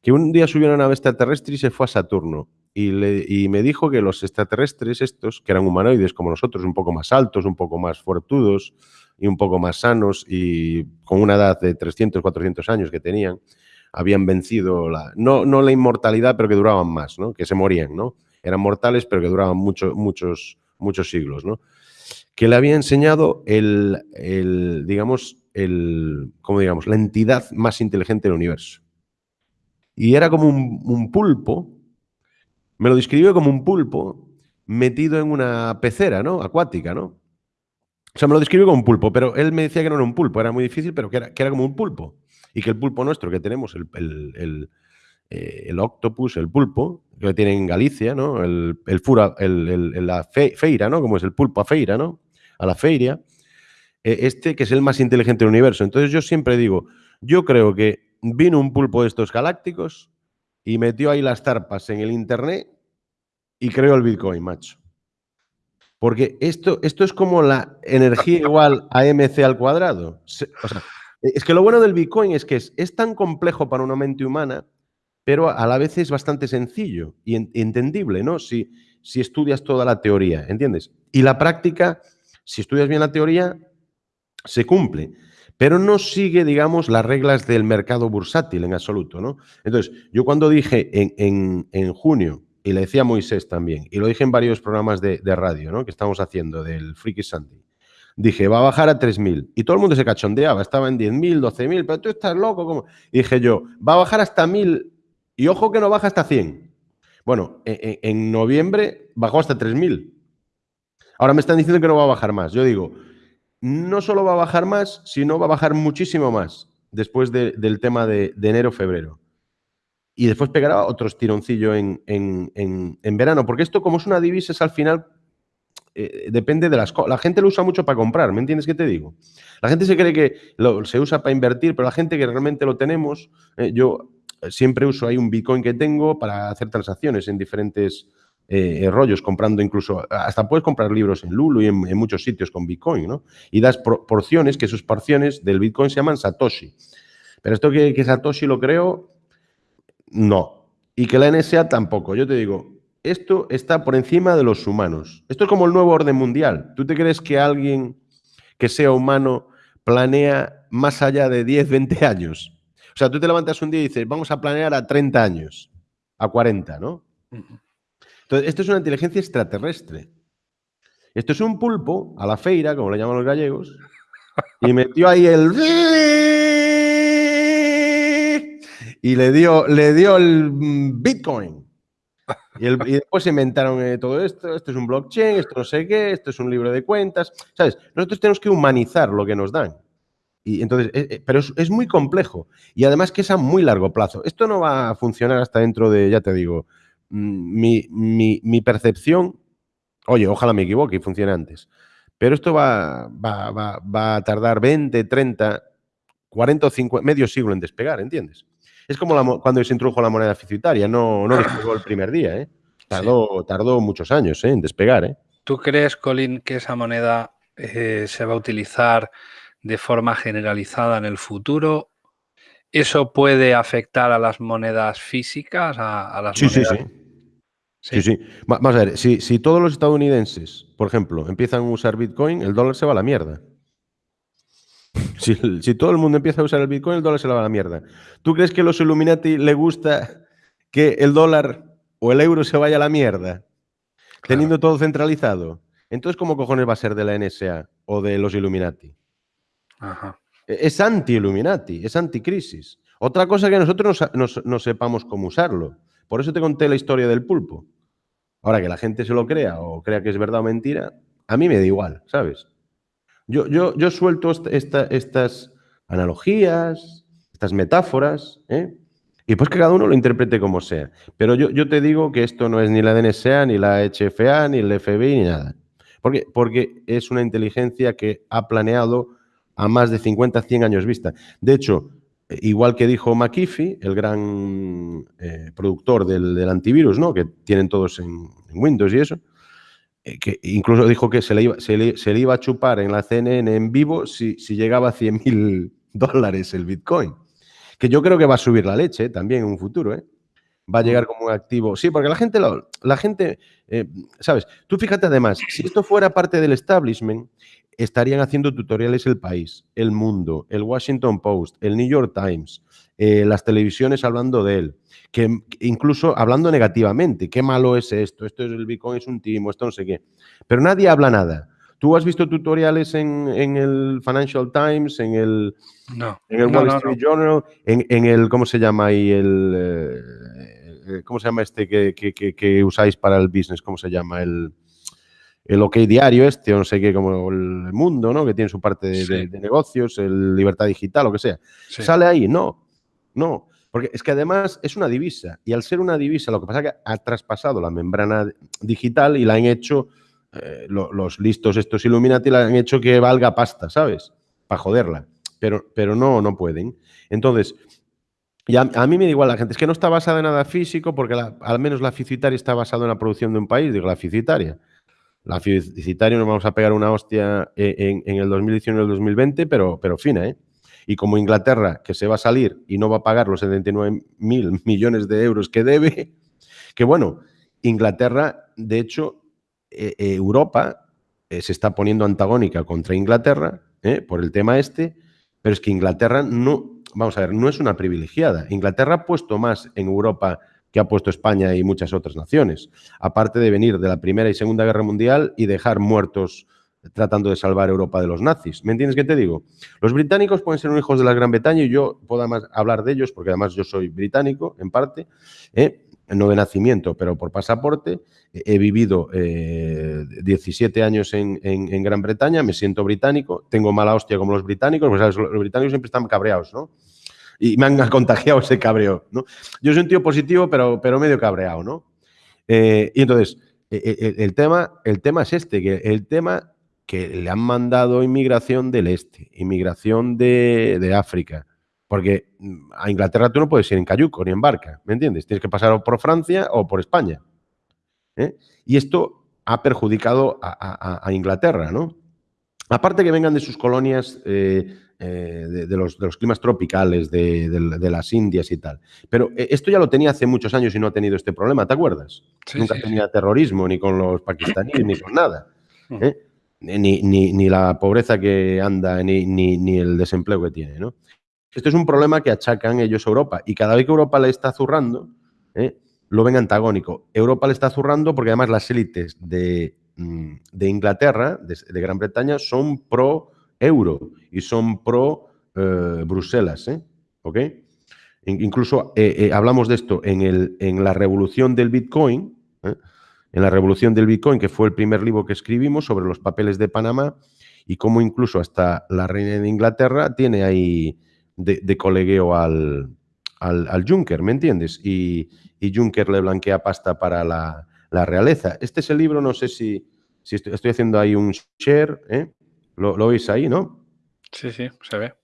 Que un día subió a una nave extraterrestre y se fue a Saturno. Y, le, y me dijo que los extraterrestres estos, que eran humanoides como nosotros, un poco más altos, un poco más fortudos y un poco más sanos y con una edad de 300, 400 años que tenían, habían vencido la, no, no la inmortalidad, pero que duraban más, ¿no? que se morían, ¿no? Eran mortales, pero que duraban mucho, muchos, muchos siglos, ¿no? Que le había enseñado el, el digamos, el, ¿cómo digamos? La entidad más inteligente del universo. Y era como un, pulpo, me lo describió como un pulpo metido en una pecera, ¿no? Acuática, ¿no? O sea, me lo describió como un pulpo, pero él me decía que no era un pulpo, era muy difícil, pero que era, que era como un pulpo y que el pulpo nuestro que tenemos, el, el, eh, el, octopus, el pulpo, que tiene en Galicia, ¿no? El, el fura, el, la feira, ¿no? Como es el pulpo a feira, ¿no? A la feria. Eh, este que es el más inteligente del universo. Entonces yo siempre digo, yo creo que vino un pulpo de estos galácticos y metió ahí las tarpas en el internet y creó el Bitcoin, macho. Porque esto, esto es como la energía igual a mc al cuadrado. O sea, es que lo bueno del Bitcoin es que es, tan complejo para una mente humana, pero a la vez es bastante sencillo y entendible, ¿no? Si, si estudias toda la teoría, ¿entiendes? Y la práctica, si estudias bien la teoría, se cumple, pero no sigue, digamos, las reglas del mercado bursátil en absoluto, ¿no? Entonces, yo cuando dije en, junio, y le decía a Moisés también, y lo dije en varios programas de, de radio, ¿no? Que estamos haciendo del Freaky Sunday, dije, va a bajar a 3.000. Y todo el mundo se cachondeaba, estaba en 10.000, 12.000, pero tú estás loco. ¿cómo? dije yo, va a bajar hasta 1.000 y ojo que no baja hasta 100. Bueno, e, e, en, noviembre bajó hasta 3.000. Ahora me están diciendo que no va a bajar más. Yo digo, no solo va a bajar más, sino va a bajar muchísimo más después del tema de, enero-febrero. Y después pegará otro tironcillo en, en, verano, porque esto como es una divisa es al final eh, depende de las cosas. La gente lo usa mucho para comprar, ¿me entiendes qué te digo? La gente se cree que se usa para invertir, pero la gente que realmente lo tenemos, eh, yo siempre uso ahí un Bitcoin que tengo para hacer transacciones en diferentes eh, rollos, comprando incluso, hasta puedes comprar libros en Lulu y en, muchos sitios con Bitcoin, ¿no? Y das porciones, que sus porciones del Bitcoin se llaman Satoshi. Pero esto que, que Satoshi lo creo, no. Y que la NSA tampoco. Yo te digo, esto está por encima de los humanos. Esto es como el nuevo orden mundial. ¿Tú te crees que alguien que sea humano planea más allá de 10, 20 años? O sea, tú te levantas un día y dices, vamos a planear a 30 años, a 40, ¿no? Entonces, esto es una inteligencia extraterrestre. Esto es un pulpo a la feira, como le llaman los gallegos, y metió ahí el... Y le dio, le dio el Bitcoin. Y, después se inventaron eh, todo esto, esto es un blockchain, esto no sé qué, esto es un libro de cuentas, ¿sabes? Nosotros tenemos que humanizar lo que nos dan. Y entonces, eh, eh, pero es, muy complejo y además que es a muy largo plazo. Esto no va a funcionar hasta dentro de, ya te digo, mm, mi, mi, percepción, oye, ojalá me equivoque y funcione antes, pero esto va, va, va, va a tardar 20, 30, 40 o 50, medio siglo en despegar, ¿entiendes? Es como cuando se introdujo la moneda ficitaria, no, no despegó el primer día, ¿eh? Tardó, tardó muchos años ¿eh? en despegar. ¿eh? ¿Tú crees, Colin, que esa moneda eh, se va a utilizar de forma generalizada en el futuro? ¿Eso puede afectar a las monedas físicas? A, las sí, sí, sí, sí. Sí, Vamos a ver, si, si todos los estadounidenses, por ejemplo, empiezan a usar Bitcoin, el dólar se va a la mierda. Si, todo el mundo empieza a usar el Bitcoin, el dólar se la va a la mierda. ¿Tú crees que a los Illuminati le gusta que el dólar o el euro se vaya a la mierda? Teniendo todo centralizado. Entonces, ¿cómo cojones va a ser de la NSA o de los Illuminati? E, es anti-Illuminati, es anti-crisis. Otra cosa que nosotros no sepamos cómo usarlo. Por eso te conté la historia del pulpo. Ahora que la gente se lo crea o crea que es verdad o mentira, a mí me da igual, ¿sabes? Yo, yo, yo suelto estas analogías, estas metáforas, ¿eh? y pues que cada uno lo interprete como sea. Pero yo, yo te digo que esto no es ni la DNSA, ni la HFA, ni el FBI, ni nada. ¿Por Porque es una inteligencia que ha planeado a más de 50, 100 años vista. De hecho, igual que dijo McAfee, el gran eh, productor del, antivirus, ¿no? que tienen todos en Windows y eso, eh, que incluso dijo que se le, iba, a chupar en la CNN en vivo si, llegaba a 100 mil <laughs> dólares el Bitcoin. Que yo creo que va a subir la leche también en un futuro, ¿eh? Va a llegar como un activo. Sí, porque la gente, la, gente eh, ¿sabes? Tú fíjate además, si esto fuera parte del establishment, estarían haciendo tutoriales El País, El Mundo, El Washington Post, El New York Times, las televisiones hablando de él que incluso hablando negativamente, qué malo es esto, esto es el Bitcoin es un timo, esto no sé qué. Pero nadie habla nada. ¿Tú has visto tutoriales en, el Financial Times, en el, en el Wall Street Journal, en, el, ¿cómo se llama ahí? El, eh, eh, ¿Cómo se llama este que, usáis para el business? ¿Cómo se llama? El, el OK Diario este, o no sé qué, como el Mundo, ¿no? Que tiene su parte de, negocios, el Libertad Digital, lo que sea. ¿Sale ahí? No, no. Porque es que además es una divisa y al ser una divisa lo que pasa es que ha traspasado la membrana digital y la han hecho, eh, los listos estos Illuminati la han hecho que valga pasta, ¿sabes? Para joderla. Pero, pero no, no pueden. Entonces, y a, mí me da igual la gente, es que no está basada en nada físico porque al menos la ficitaria está basada en la producción de un país, digo, la ficitaria. La ficitaria nos vamos a pegar una hostia en, el 2019 y el 2020, pero, pero fina, ¿eh? y como Inglaterra, que se va a salir y no va a pagar los 79 mil millones de euros que debe, <laughs> que bueno, Inglaterra, de hecho, eh, eh, Europa eh, se está poniendo antagónica contra Inglaterra por el tema este, pero es que Inglaterra no, vamos a ver, no es una privilegiada. Inglaterra ha puesto más en Europa que ha puesto España y muchas otras naciones, aparte de venir de la Primera y Segunda Guerra Mundial y dejar muertos tratando de salvar Europa de los nazis. ¿Me entiendes qué te digo? Los británicos pueden ser hijos de la Gran Bretaña y yo puedo además hablar de ellos porque además yo soy británico en parte, ¿eh? no de nacimiento, pero por pasaporte. He vivido 17 eh, años en, Gran Bretaña, me siento británico, tengo mala hostia como los británicos, pues, los británicos siempre están cabreados, ¿no? Y me han contagiado ese cabreo, ¿no? Yo soy un tío positivo, pero, pero medio cabreado, ¿no? Eh, y entonces, el, tema, el tema es este, que el tema que le han mandado inmigración del este, inmigración de, África. Porque mm, a Inglaterra tú no puedes ir en cayuco ni en barca, ¿me entiendes? Tienes que pasar por Francia o por España. ¿eh? Y esto ha perjudicado a, Inglaterra, ¿no? Aparte que vengan de sus colonias, eh, eh, de, los, climas tropicales, de, las Indias y tal. Pero esto ya lo tenía hace muchos años y no ha tenido este problema, ¿te acuerdas? Nunca tenía terrorismo, ni con los pakistaníes, ni con nada. ¿eh? ni, ni, ni, la pobreza que anda, ni, ni, el desempleo que tiene, ¿no? Esto es un problema que achacan ellos a Europa y cada vez que Europa le está zurrando, ¿eh? lo ven antagónico. Europa le está zurrando porque además las élites de, mm, Inglaterra, de, Gran Bretaña, son pro euro y son pro eh, Bruselas. ¿eh? ¿Ok? Incluso hablamos de esto en, el, en, la revolución del Bitcoin, en la revolución del Bitcoin, que fue el primer libro que escribimos sobre los papeles de Panamá y cómo incluso hasta la reina de Inglaterra tiene ahí de, colegueo al, al, Juncker, ¿me entiendes? Y, Juncker le blanquea pasta para la, realeza. Este es el libro, no sé si, si estoy, haciendo ahí un share, ¿eh? ¿Lo, veis ahí, no? Sí, sí, se ve.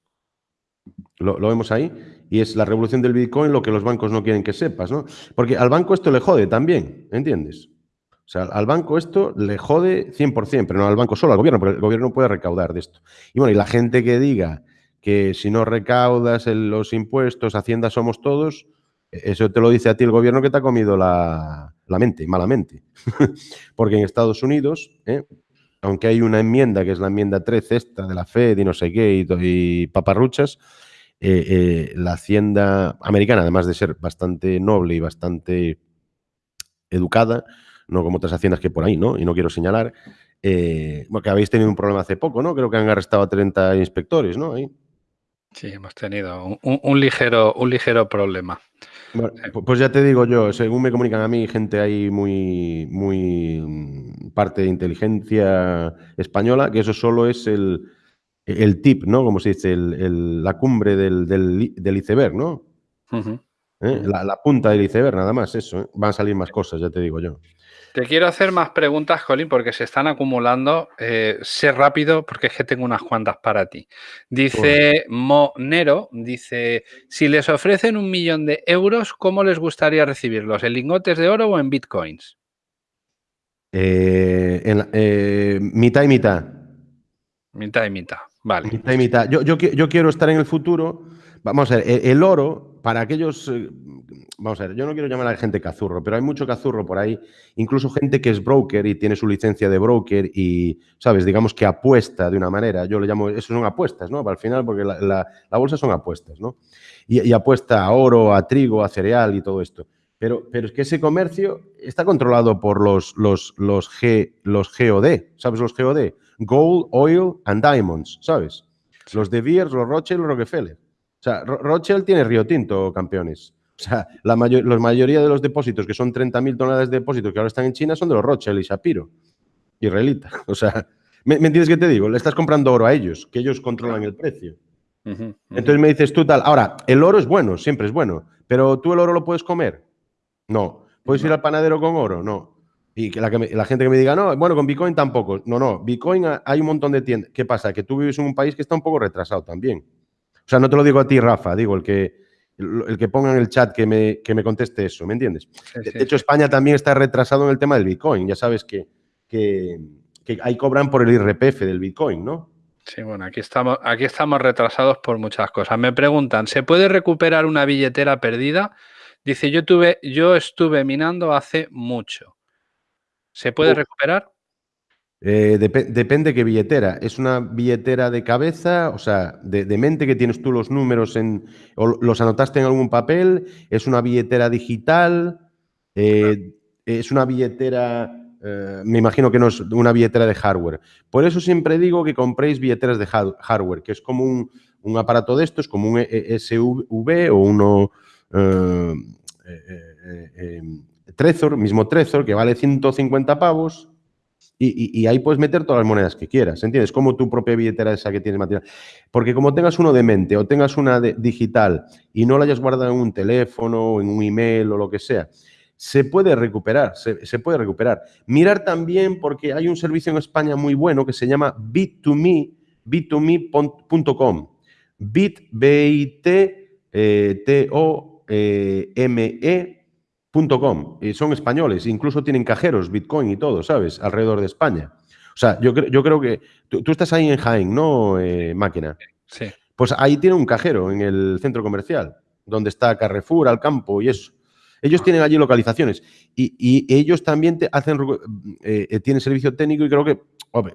Lo, vemos ahí. Y es la revolución del Bitcoin lo que los bancos no quieren que sepas, ¿no? Porque al banco esto le jode también, ¿entiendes? O sea, al banco esto le jode 100%, pero no al banco solo, al gobierno, porque el gobierno puede recaudar de esto. Y bueno, y la gente que diga que si no recaudas los impuestos, Hacienda somos todos, eso te lo dice a ti el gobierno que te ha comido la, mente, malamente. <laughs> Porque en Estados Unidos, ¿eh? Aunque hay una enmienda, que es la enmienda 13 esta de la Fed y no sé qué, y, paparruchas, eh, eh, la Hacienda americana, además de ser bastante noble y bastante educada, no como otras haciendas que por ahí, ¿no? Y no quiero señalar, porque habéis tenido un problema hace poco, ¿no? Creo que han arrestado a 30 inspectores, ¿no? Ahí. Sí, hemos tenido un, ligero, un ligero problema. Pues ya te digo yo, según me comunican a mí, gente ahí muy, muy mm, parte de inteligencia española, que eso solo es el, tip, ¿no? Como se dice, la cumbre del, iceberg, ¿no? ¿Eh? la, punta del iceberg, nada más, eso. ¿eh? Van a salir más cosas, ya te digo yo. Te quiero hacer más preguntas, Colin, porque se están acumulando. Eh, sé rápido, porque es que tengo unas cuantas para ti. Dice Monero, dice, si les ofrecen un millón de euros, ¿cómo les gustaría recibirlos? ¿En lingotes de oro o en bitcoins? Eh, eh, mitad y mitad. Mitad y mitad, vale. Mitad y mitad. Yo, yo, yo quiero estar en el futuro. Vamos a ver, el oro, para aquellos vamos a ver, yo no quiero llamar a la gente cazurro, pero hay mucho cazurro por ahí, incluso gente que es broker y tiene su licencia de broker y, ¿sabes? Digamos que apuesta de una manera, yo le llamo, eso son apuestas, ¿no? Al final, porque la, bolsa son apuestas, ¿no? Y, apuesta a oro, a trigo, a cereal y todo esto. Pero, pero es que ese comercio está controlado por los, los, los, G, los GOD, ¿sabes los GOD? Gold, Oil and Diamonds, ¿sabes? Los De Beers, los Rothschild, los Rockefeller. O sea, Rothschild tiene Río Tinto, campeones. O sea, la, mayoría de los depósitos, que son 30.000 toneladas de depósitos que ahora están en China, son de los Rothschild y Shapiro, israelita. <laughs> O sea, ¿me, entiendes qué te digo? Le estás comprando oro a ellos, que ellos controlan el precio. Entonces me dices tú tal. Ahora, el oro es bueno, siempre es bueno, pero ¿tú el oro lo puedes comer? No. ¿Puedes ir al panadero con oro? No. Y que la, la, gente que me diga, no, bueno, con Bitcoin tampoco. No, no, Bitcoin hay un montón de tiendas. ¿Qué pasa? Que tú vives en un país que está un poco retrasado también. O sea, no te lo digo a ti, Rafa, digo el que, el que ponga en el chat que me, que me conteste eso, ¿me entiendes? de, hecho, España también está retrasado en el tema del Bitcoin. Ya sabes que, que, ahí cobran por el IRPF del Bitcoin, ¿no? Sí, bueno, aquí estamos, aquí estamos retrasados por muchas cosas. Me preguntan, ¿se puede recuperar una billetera perdida? Dice, yo, tuve, yo estuve minando hace mucho. ¿Se puede recuperar? Eh, depende qué billetera. ¿Es una billetera de cabeza, o sea, de, mente que tienes tú los números en, o los anotaste en algún papel? ¿Es una billetera digital? Eh, ¿Es una billetera, eh, me imagino que no es una billetera de hardware? Por eso siempre digo que compréis billeteras de hardware, que es como un, aparato de estos, como un e, SUV o uno Trezor, mismo Trezor, que vale 150 pavos y, ahí puedes meter todas las monedas que quieras, ¿entiendes? Como tu propia billetera esa que tienes material. Porque como tengas uno de mente o tengas una digital y no la hayas guardado en un teléfono, o en un email o lo que sea, se puede recuperar, se, puede recuperar. Mirar también porque hay un servicio en España muy bueno que se llama bit2me, bit2me.com. Bit, B-I-T, eh, T-O-M-E, .com. Y son españoles, incluso tienen cajeros, Bitcoin y todo, ¿sabes? Alrededor de España. O sea, yo, yo creo que tú, estás ahí en Jaén, ¿no, eh, máquina? Sí. Pues ahí tiene un cajero en el centro comercial, donde está Carrefour, al campo y eso. Ellos tienen allí localizaciones y, ellos también te hacen, eh, eh, tienen servicio técnico y creo que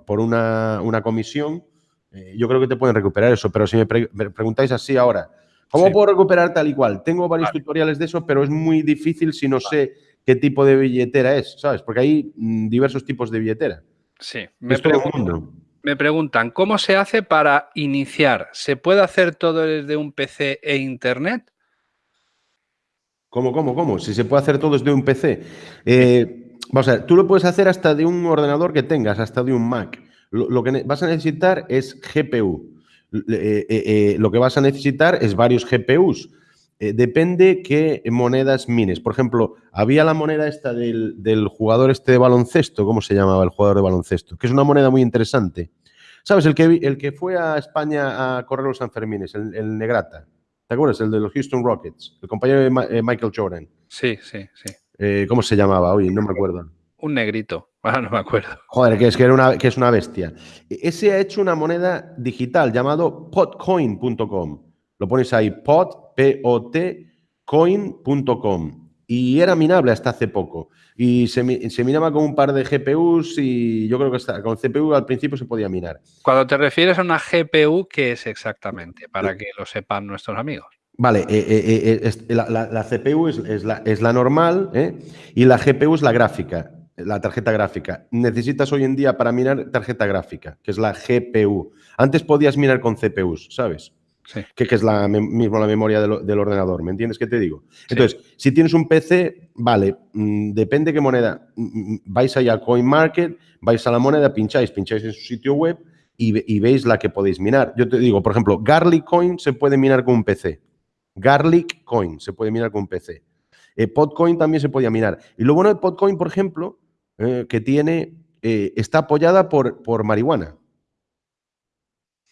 por una, comisión eh, yo creo que te pueden recuperar eso, pero si me, preguntáis así ahora, ¿cómo puedo recuperar tal y cual? Tengo varios tutoriales de eso, pero es muy difícil si no sé qué tipo de billetera es, ¿sabes? Porque hay mm, diversos tipos de billetera. Sí, me, me preguntan, ¿cómo se hace para iniciar? ¿Se puede hacer todo desde un PC e Internet? ¿Cómo, cómo, cómo? Si se puede hacer todo desde un PC. Eh, vamos a ver, tú lo puedes hacer hasta de un ordenador que tengas, hasta de un Mac. Lo, que vas a necesitar es GPU. Eh, eh, lo que vas a necesitar es varios GPUs. depende qué monedas mines. Por ejemplo, había la moneda esta del, jugador este de baloncesto, ¿cómo se llamaba el jugador de baloncesto? Que es una moneda muy interesante. ¿Sabes? El que, el que fue a España a correr los Sanfermines, el Negrata. ¿Te acuerdas? El de los Houston Rockets, el compañero de eh, Michael Jordan. Sí, sí, sí. Eh, ¿Cómo se llamaba? Oye, no me acuerdo. Un negrito, <laughs> ahora no me acuerdo. Joder, que es, que, era una, que es una bestia. Ese ha hecho una moneda digital llamado potcoin.com. Lo pones ahí, pot, P-O-T, coin.com. Y era minable hasta hace poco. Y se, se, minaba con un par de GPUs y yo creo que con CPU al principio se podía minar. Cuando te refieres a una GPU, ¿qué es exactamente? Para que lo sepan nuestros amigos. Vale, eh, eh, eh, la, CPU es, la, es, la, normal y la GPU es la gráfica, la tarjeta gráfica. Necesitas hoy en día para minar tarjeta gráfica, que es la GPU. Antes podías minar con CPUs, ¿sabes? Que, es la mismo la memoria del, ordenador, ¿me entiendes qué te digo? Entonces, si tienes un PC, vale, mm, depende qué moneda, mm, mm, vais allá a CoinMarket, vais a la moneda, pincháis, pincháis en su sitio web y, veis la que podéis minar. Yo te digo, por ejemplo, Garlic Coin se puede minar con un PC. Garlic Coin se puede minar con un PC. Eh, Podcoin también se podía minar. Y lo bueno de Podcoin, por ejemplo, eh, que tiene, eh, está apoyada por, por marihuana.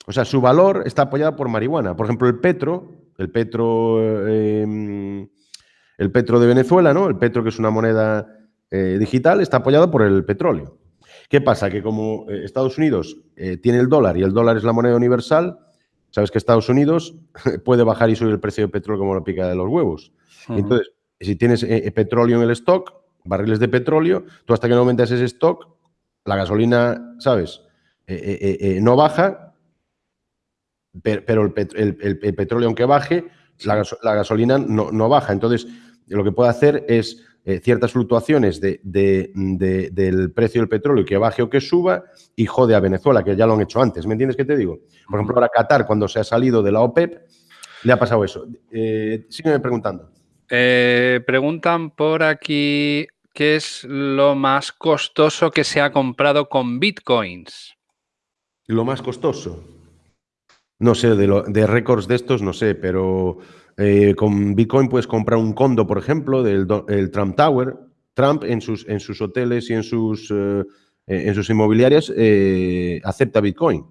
O sea, su valor está apoyado por marihuana. Por ejemplo, el petro, el petro, em, el petro de Venezuela, ¿no? El petro, que es una moneda eh, digital, está apoyado por el petróleo. ¿Qué pasa? Que como eh, Estados Unidos eh, tiene el dólar y el dólar es la moneda universal, sabes que Estados Unidos <laughs> puede bajar y subir el precio del petróleo como la pica de los huevos. Entonces, si tienes petróleo en el stock, barriles de petróleo, tú hasta que no aumentas ese stock, la gasolina, ¿sabes? no baja pero el, petróleo, aunque baje, la, gasolina no, baja. Entonces, lo que puede hacer es eh, ciertas fluctuaciones del precio del petróleo que baje o que suba y jode a Venezuela, que ya lo han hecho antes. ¿Me entiendes qué te digo? Por ejemplo, ahora Qatar, cuando se ha salido de la OPEP, le ha pasado eso. Eh, sígueme preguntando. Eh, preguntan por aquí qué es lo más costoso que se ha comprado con bitcoins. Lo más costoso. No sé, de, récords de estos no sé, pero eh, con Bitcoin puedes comprar un condo, por ejemplo, del el Trump Tower. Trump en sus, hoteles y en sus, eh, inmobiliarias eh, acepta Bitcoin.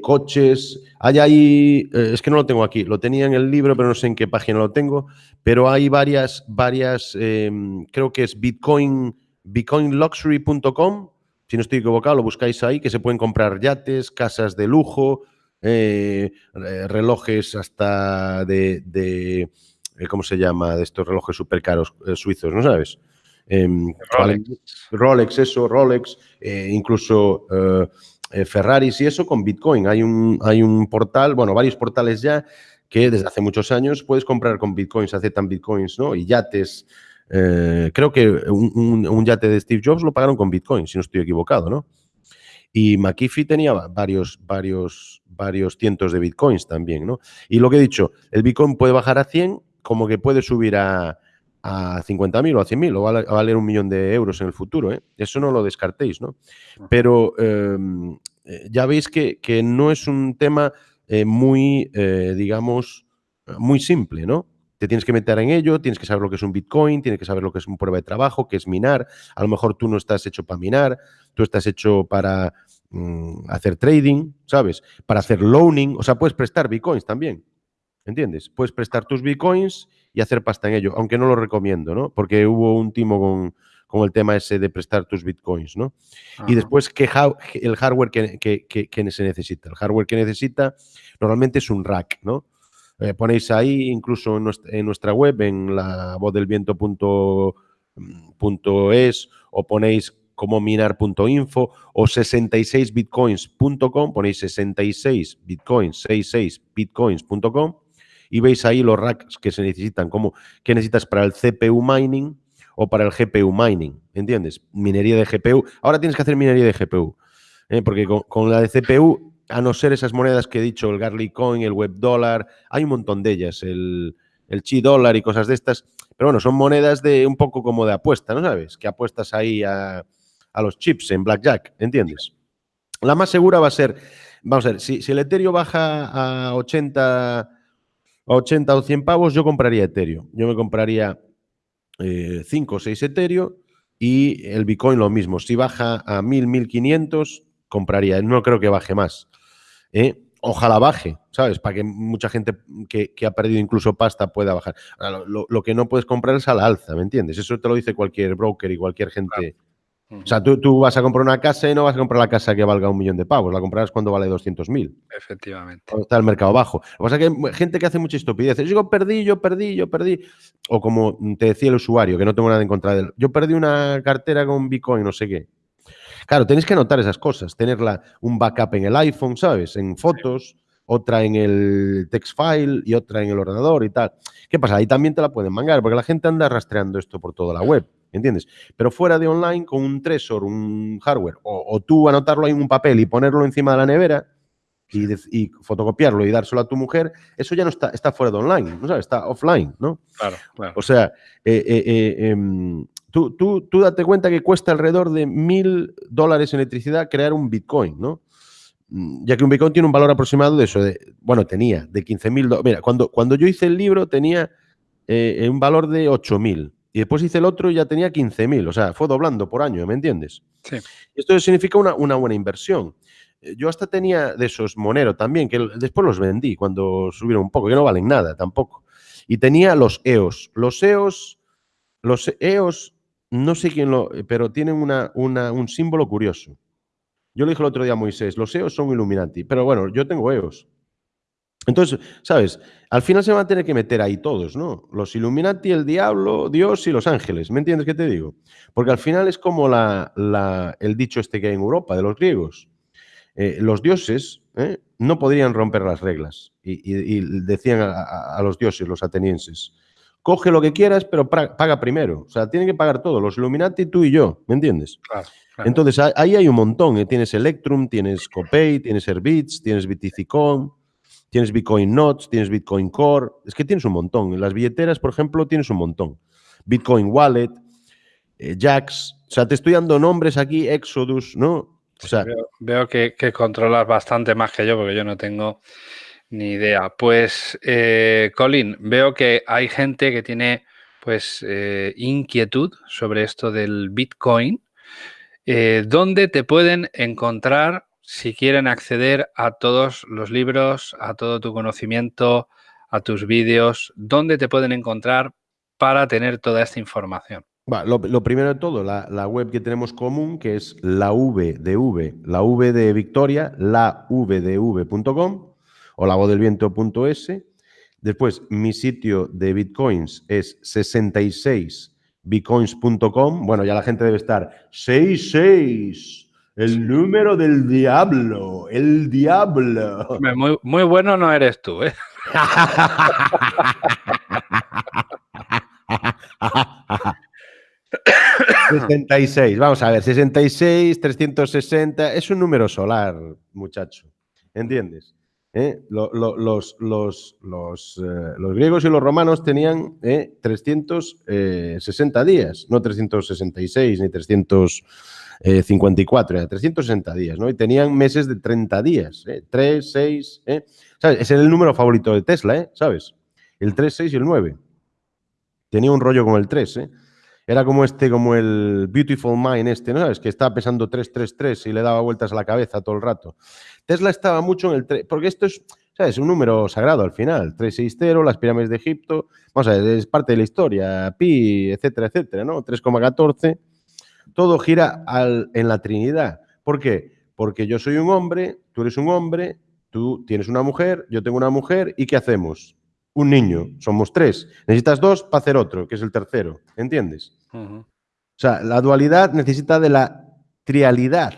Coches, hay ahí, es que no lo tengo aquí, lo tenía en el libro, pero no sé en qué página lo tengo, pero hay varias, varias, em, creo que es Bitcoin, bitcoinluxury.com, si no estoy equivocado, lo buscáis ahí, que se pueden comprar yates, casas de lujo, eh, relojes hasta de, eh, ¿cómo se llama? De estos relojes súper caros eh, suizos, ¿no sabes? Em, Rolex. eso, Rolex, incluso Ferraris y eso con Bitcoin. Hay un, hay un portal, bueno, varios portales ya que desde hace muchos años puedes comprar con Bitcoins, aceptan Bitcoins, ¿no? Y yates, eh, creo que un, yate de Steve Jobs lo pagaron con Bitcoin, si no estoy equivocado, ¿no? Y McAfee tenía varios, varios, varios cientos de Bitcoins también, ¿no? Y lo que he dicho, el Bitcoin puede bajar a 100 como que puede subir a, a 50.000 o a 100.000 o va a valer un millón de euros en el futuro, ¿eh? Eso no lo descartéis, ¿no? Pero em, eh, ya veis que, no es un tema muy, digamos, muy simple, ¿no? te tienes que meter en ello, tienes que saber lo que es un Bitcoin, tienes que saber lo que es un prueba de trabajo, que es minar. A lo mejor tú no estás hecho para minar, tú estás hecho para mm, hacer trading, ¿sabes? Para hacer loaning, o sea, puedes prestar Bitcoins también, ¿entiendes? Puedes prestar tus Bitcoins y hacer pasta en ello, aunque no lo recomiendo, ¿no? Porque hubo un timo con, el tema ese de prestar tus Bitcoins, ¿no? Y después, ¿qué el hardware que, que se necesita? El hardware que necesita normalmente es un rack, ¿no? Eh, ponéis ahí, incluso en nuestra, web, en la vozdelviento.es, o ponéis como minar.info o 66bitcoins.com, ponéis 66 bitcoins, 66 bitcoins.com y veis ahí los racks que se necesitan, como que necesitas para el CPU mining o para el GPU mining, ¿entiendes? Minería de GPU. Ahora tienes que hacer minería de GPU, ¿eh? porque con, la de CPU, a no ser esas monedas que he dicho, el Garlic Coin, el Web Dollar, hay un montón de ellas, el, el Chi Dollar y cosas de estas, pero bueno, son monedas de un poco como de apuesta, ¿no sabes? Que apuestas ahí a, los chips en Blackjack, ¿entiendes? La más segura va a ser, vamos a ver, si, si el Ethereum baja a 80 80 o 100 pavos, yo compraría Ethereum. Yo me compraría 5 eh, o 6 Ethereum y el Bitcoin lo mismo. Si baja a 1000, 1500, compraría. No creo que baje más. ¿eh? Ojalá baje, ¿sabes? Para que mucha gente que, ha perdido incluso pasta pueda bajar. lo, que no puedes comprar es a la alza, ¿me entiendes? Eso te lo dice cualquier broker y cualquier gente. O sea, tú, vas a comprar una casa y no vas a comprar la casa que valga un millón de pavos, la comprarás cuando vale 200.000. Efectivamente. Cuando está el mercado bajo. Lo que pasa es que hay gente que hace mucha estupidez. Yo digo, perdí, yo perdí, yo perdí. O como te decía el usuario, que no tengo nada en contra de él. Yo perdí una cartera con Bitcoin, no sé qué. Claro, tenéis que anotar esas cosas, tenerla un backup en el iPhone, ¿sabes? En fotos, otra en el text file y otra en el ordenador y tal. ¿Qué pasa? Ahí también te la pueden mangar, porque la gente anda rastreando esto por toda la web. ¿Entiendes? Pero fuera de online, con un Tresor, un hardware, o, tú anotarlo ahí en un papel y ponerlo encima de la nevera y, fotocopiarlo y dárselo a tu mujer, eso ya no está, está fuera de online, ¿no sabes? Está offline, ¿no? Claro, claro. O sea, eh, eh, eh, em, tú, tú, tú date cuenta que cuesta alrededor de mil dólares en electricidad crear un Bitcoin, ¿no? Mm, ya que un Bitcoin tiene un valor aproximado de eso, de, bueno, tenía de 15 mil dólares. Mira, cuando, cuando yo hice el libro tenía un valor de 8 mil. Y después hice el otro y ya tenía 15.000, o sea, fue doblando por año, ¿me entiendes? Sí. Esto significa una, buena inversión. Eh, yo hasta tenía de esos Monero también, que después los vendí cuando subieron un poco, que no valen nada tampoco. Y tenía los EOS. Los EOS, los EOS, no sé quién lo, pero tienen una, un símbolo curioso. Yo le dije el otro día a Moisés, los EOS son Illuminati, pero bueno, yo tengo EOS. Entonces, ¿sabes? Al final se van a tener que meter ahí todos, ¿no? Los Illuminati, el diablo, Dios y los ángeles. ¿Me entiendes qué te digo? Porque al final es como la, el dicho este que hay en Europa, de los griegos. Eh, los dioses ¿eh? no podrían romper las reglas. Y, decían a, los dioses, los atenienses, coge lo que quieras, pero paga primero. O sea, tienen que pagar todo, los Illuminati, tú y yo, ¿me entiendes? Claro, Entonces, ahí hay un montón. ¿eh? Tienes Electrum, tienes Copay, tienes Herbits, tienes Bitificon, Tienes Bitcoin Notes, tienes Bitcoin Core, es que tienes un montón. En las billeteras, por ejemplo, tienes un montón. Bitcoin Wallet, eh, Jax, o sea, te estoy dando nombres aquí, Exodus, ¿no? O sea, veo, que, controlas bastante más que yo porque yo no tengo ni idea. Pues, eh, Colin, veo que hay gente que tiene pues eh, inquietud sobre esto del Bitcoin. ¿Dónde te pueden encontrar si quieren acceder a todos los libros, a todo tu conocimiento, a tus vídeos, ¿dónde te pueden encontrar para tener toda esta información? lo, primero de todo, la, web que tenemos común, que es la V de V, la V de Victoria, la V o la Después, mi sitio de bitcoins es 66bitcoins.com. Bueno, ya la gente debe estar 66 el número del diablo, el diablo. Muy, muy bueno no eres tú, ¿eh? 66, vamos a ver, 66, 360, es un número solar, muchacho, ¿entiendes? ¿Eh? los, los, los, eh, los, griegos y los romanos tenían 360 eh, días, no 366 ni 300. 54, era 360 días, ¿no? Y tenían meses de 30 días, ¿eh? 3, 6, ¿eh? ¿Sabes? Ese es el número favorito de Tesla, ¿eh? ¿Sabes? El 3, 6 y el 9. Tenía un rollo con el 3, ¿eh? Era como este, como el Beautiful Mind este, ¿no sabes? Que estaba pesando 333 y le daba vueltas a la cabeza todo el rato. Tesla estaba mucho en el 3, porque esto es, ¿sabes? Un número sagrado al final. 360, las pirámides de Egipto, vamos a ver, es parte de la historia, pi, etcétera, etcétera, ¿no? 3,14 todo gira en la Trinidad. ¿Por qué? Porque yo soy un hombre, tú eres un hombre, tú tienes una mujer, yo tengo una mujer, ¿y qué hacemos? Un niño, somos tres. Necesitas dos para hacer otro, que es el tercero, ¿entiendes? O sea, la dualidad necesita de la trialidad.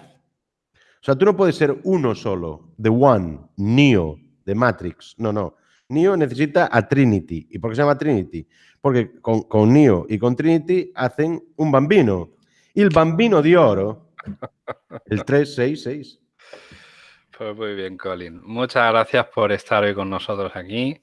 O sea, tú no puedes ser uno solo, The One, Neo, de Matrix. No, no. Neo necesita a Trinity. ¿Y por qué se llama Trinity? Porque con, con Neo y con Trinity hacen un bambino. El bambino de oro, el 366. Pues muy bien, Colin. Muchas gracias por estar hoy con nosotros aquí.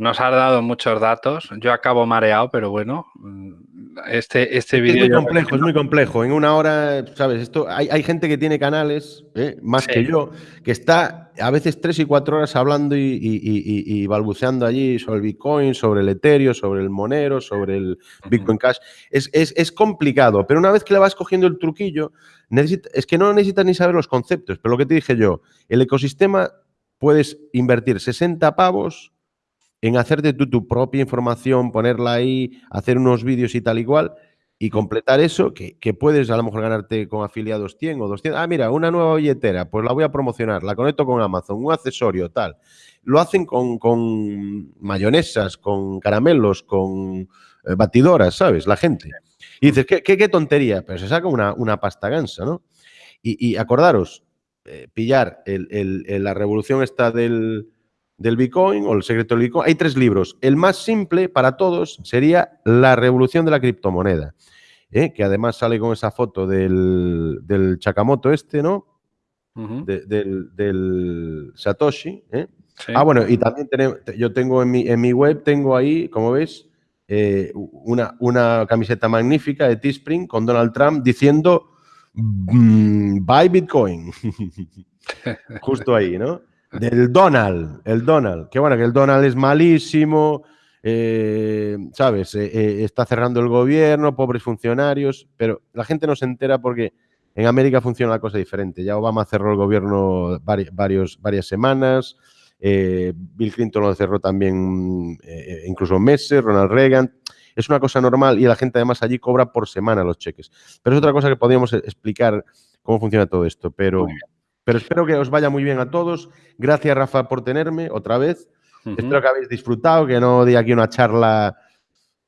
Nos has dado muchos datos. Yo acabo mareado, pero bueno, mm, este, este vídeo... Es muy complejo, es muy complejo. En una hora, ¿sabes? Esto, hay, gente que tiene canales, ¿eh? más que yo, que está a veces tres y cuatro horas hablando y, balbuceando allí sobre el Bitcoin, sobre el Ethereum, sobre el Monero, sobre el Bitcoin Cash. Es, es, complicado, pero una vez que le vas cogiendo el truquillo, es que no necesitas ni saber los conceptos. Pero lo que te dije yo, el ecosistema puedes invertir 60 pavos en hacerte tú tu propia información, ponerla ahí, hacer unos vídeos y tal igual, y completar eso, que, puedes a lo mejor ganarte con afiliados 100 o 200. Ah, mira, una nueva billetera, pues la voy a promocionar, la conecto con Amazon, un accesorio, tal. Lo hacen con, con mayonesas, con caramelos, con eh, batidoras, ¿sabes? La gente. Y dices, ¿qué, qué, tontería? Pero se saca una, una pasta gansa, ¿no? Y, acordaros, eh, pillar la revolución esta del, del Bitcoin o el secreto del Bitcoin. Hay tres libros. El más simple para todos sería La revolución de la criptomoneda, ¿eh? que además sale con esa foto del, del Chakamoto este, ¿no? del, Satoshi. ¿eh? Ah, bueno, y también tenemos, yo tengo en mi, en mi web, tengo ahí, como ves, eh, una, una, camiseta magnífica de Teespring con Donald Trump diciendo mm, buy Bitcoin. <laughs> Justo ahí, ¿no? Del Donald, el Donald. Que bueno, que el Donald es malísimo, eh, ¿sabes? Eh, eh, está cerrando el gobierno, pobres funcionarios, pero la gente no se entera porque en América funciona una cosa diferente. Ya Obama cerró el gobierno varias semanas, Bill Clinton lo cerró también incluso meses, Ronald Reagan. Es una cosa normal y la gente además allí cobra por semana los cheques. Pero es otra cosa que podríamos explicar cómo funciona todo esto, pero... Pero espero que os vaya muy bien a todos. Gracias, Rafa, por tenerme otra vez. Espero que habéis disfrutado, que no di aquí una charla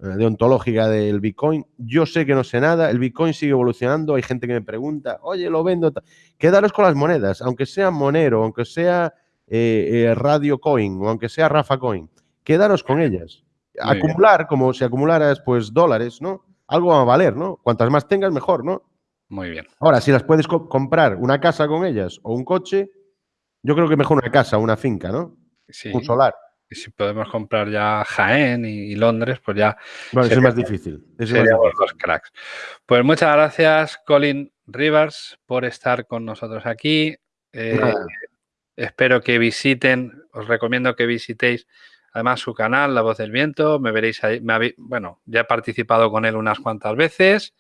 eh, deontológica del Bitcoin. Yo sé que no sé nada, el Bitcoin sigue evolucionando, hay gente que me pregunta, oye, lo vendo. Quedaros con las monedas, aunque sea Monero, aunque sea eh, eh, Radio Coin o aunque sea Rafa Coin, quedaros con ellas. Acumular, como si acumularas pues dólares, ¿no? Algo va a valer, ¿no? Cuantas más tengas, mejor, ¿no? Muy bien. Ahora, si las puedes comprar una casa con ellas o un coche, yo creo que mejor una casa, una finca, ¿no? Sí. Un solar. Y si podemos comprar ya Jaén y, Londres, pues ya. Bueno, eso es más difícil. Eso dos cracks. Pues muchas gracias, Colin Rivers, por estar con nosotros aquí. Eh, espero que visiten, os recomiendo que visitéis además su canal, La Voz del Viento. Me veréis ahí. bueno, ya he participado con él unas cuantas veces.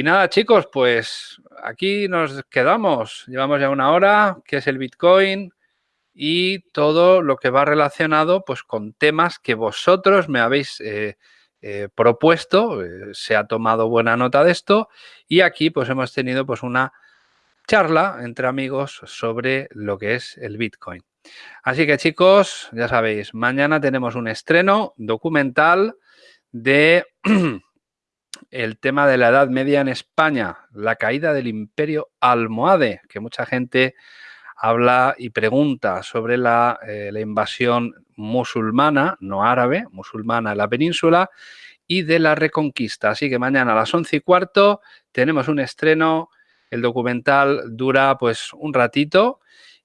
Y nada, chicos, pues aquí nos quedamos. Llevamos ya una hora, que es el Bitcoin y todo lo que va relacionado pues con temas que vosotros me habéis eh, eh, propuesto. Eh, se ha tomado buena nota de esto y aquí pues hemos tenido pues una charla entre amigos sobre lo que es el Bitcoin. Así que chicos, ya sabéis, mañana tenemos un estreno documental de <clears throat> el tema de la Edad Media en España, la caída del imperio almohade, que mucha gente habla y pregunta sobre la, eh, invasión musulmana, no árabe, musulmana en la península, y de la reconquista. Así que mañana a las once y cuarto tenemos un estreno, el documental dura pues un ratito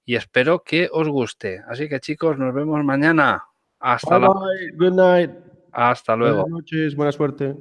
y espero que os guste. Así que chicos, nos vemos mañana. Hasta Good night. Hasta luego. Buenas noches, buena suerte.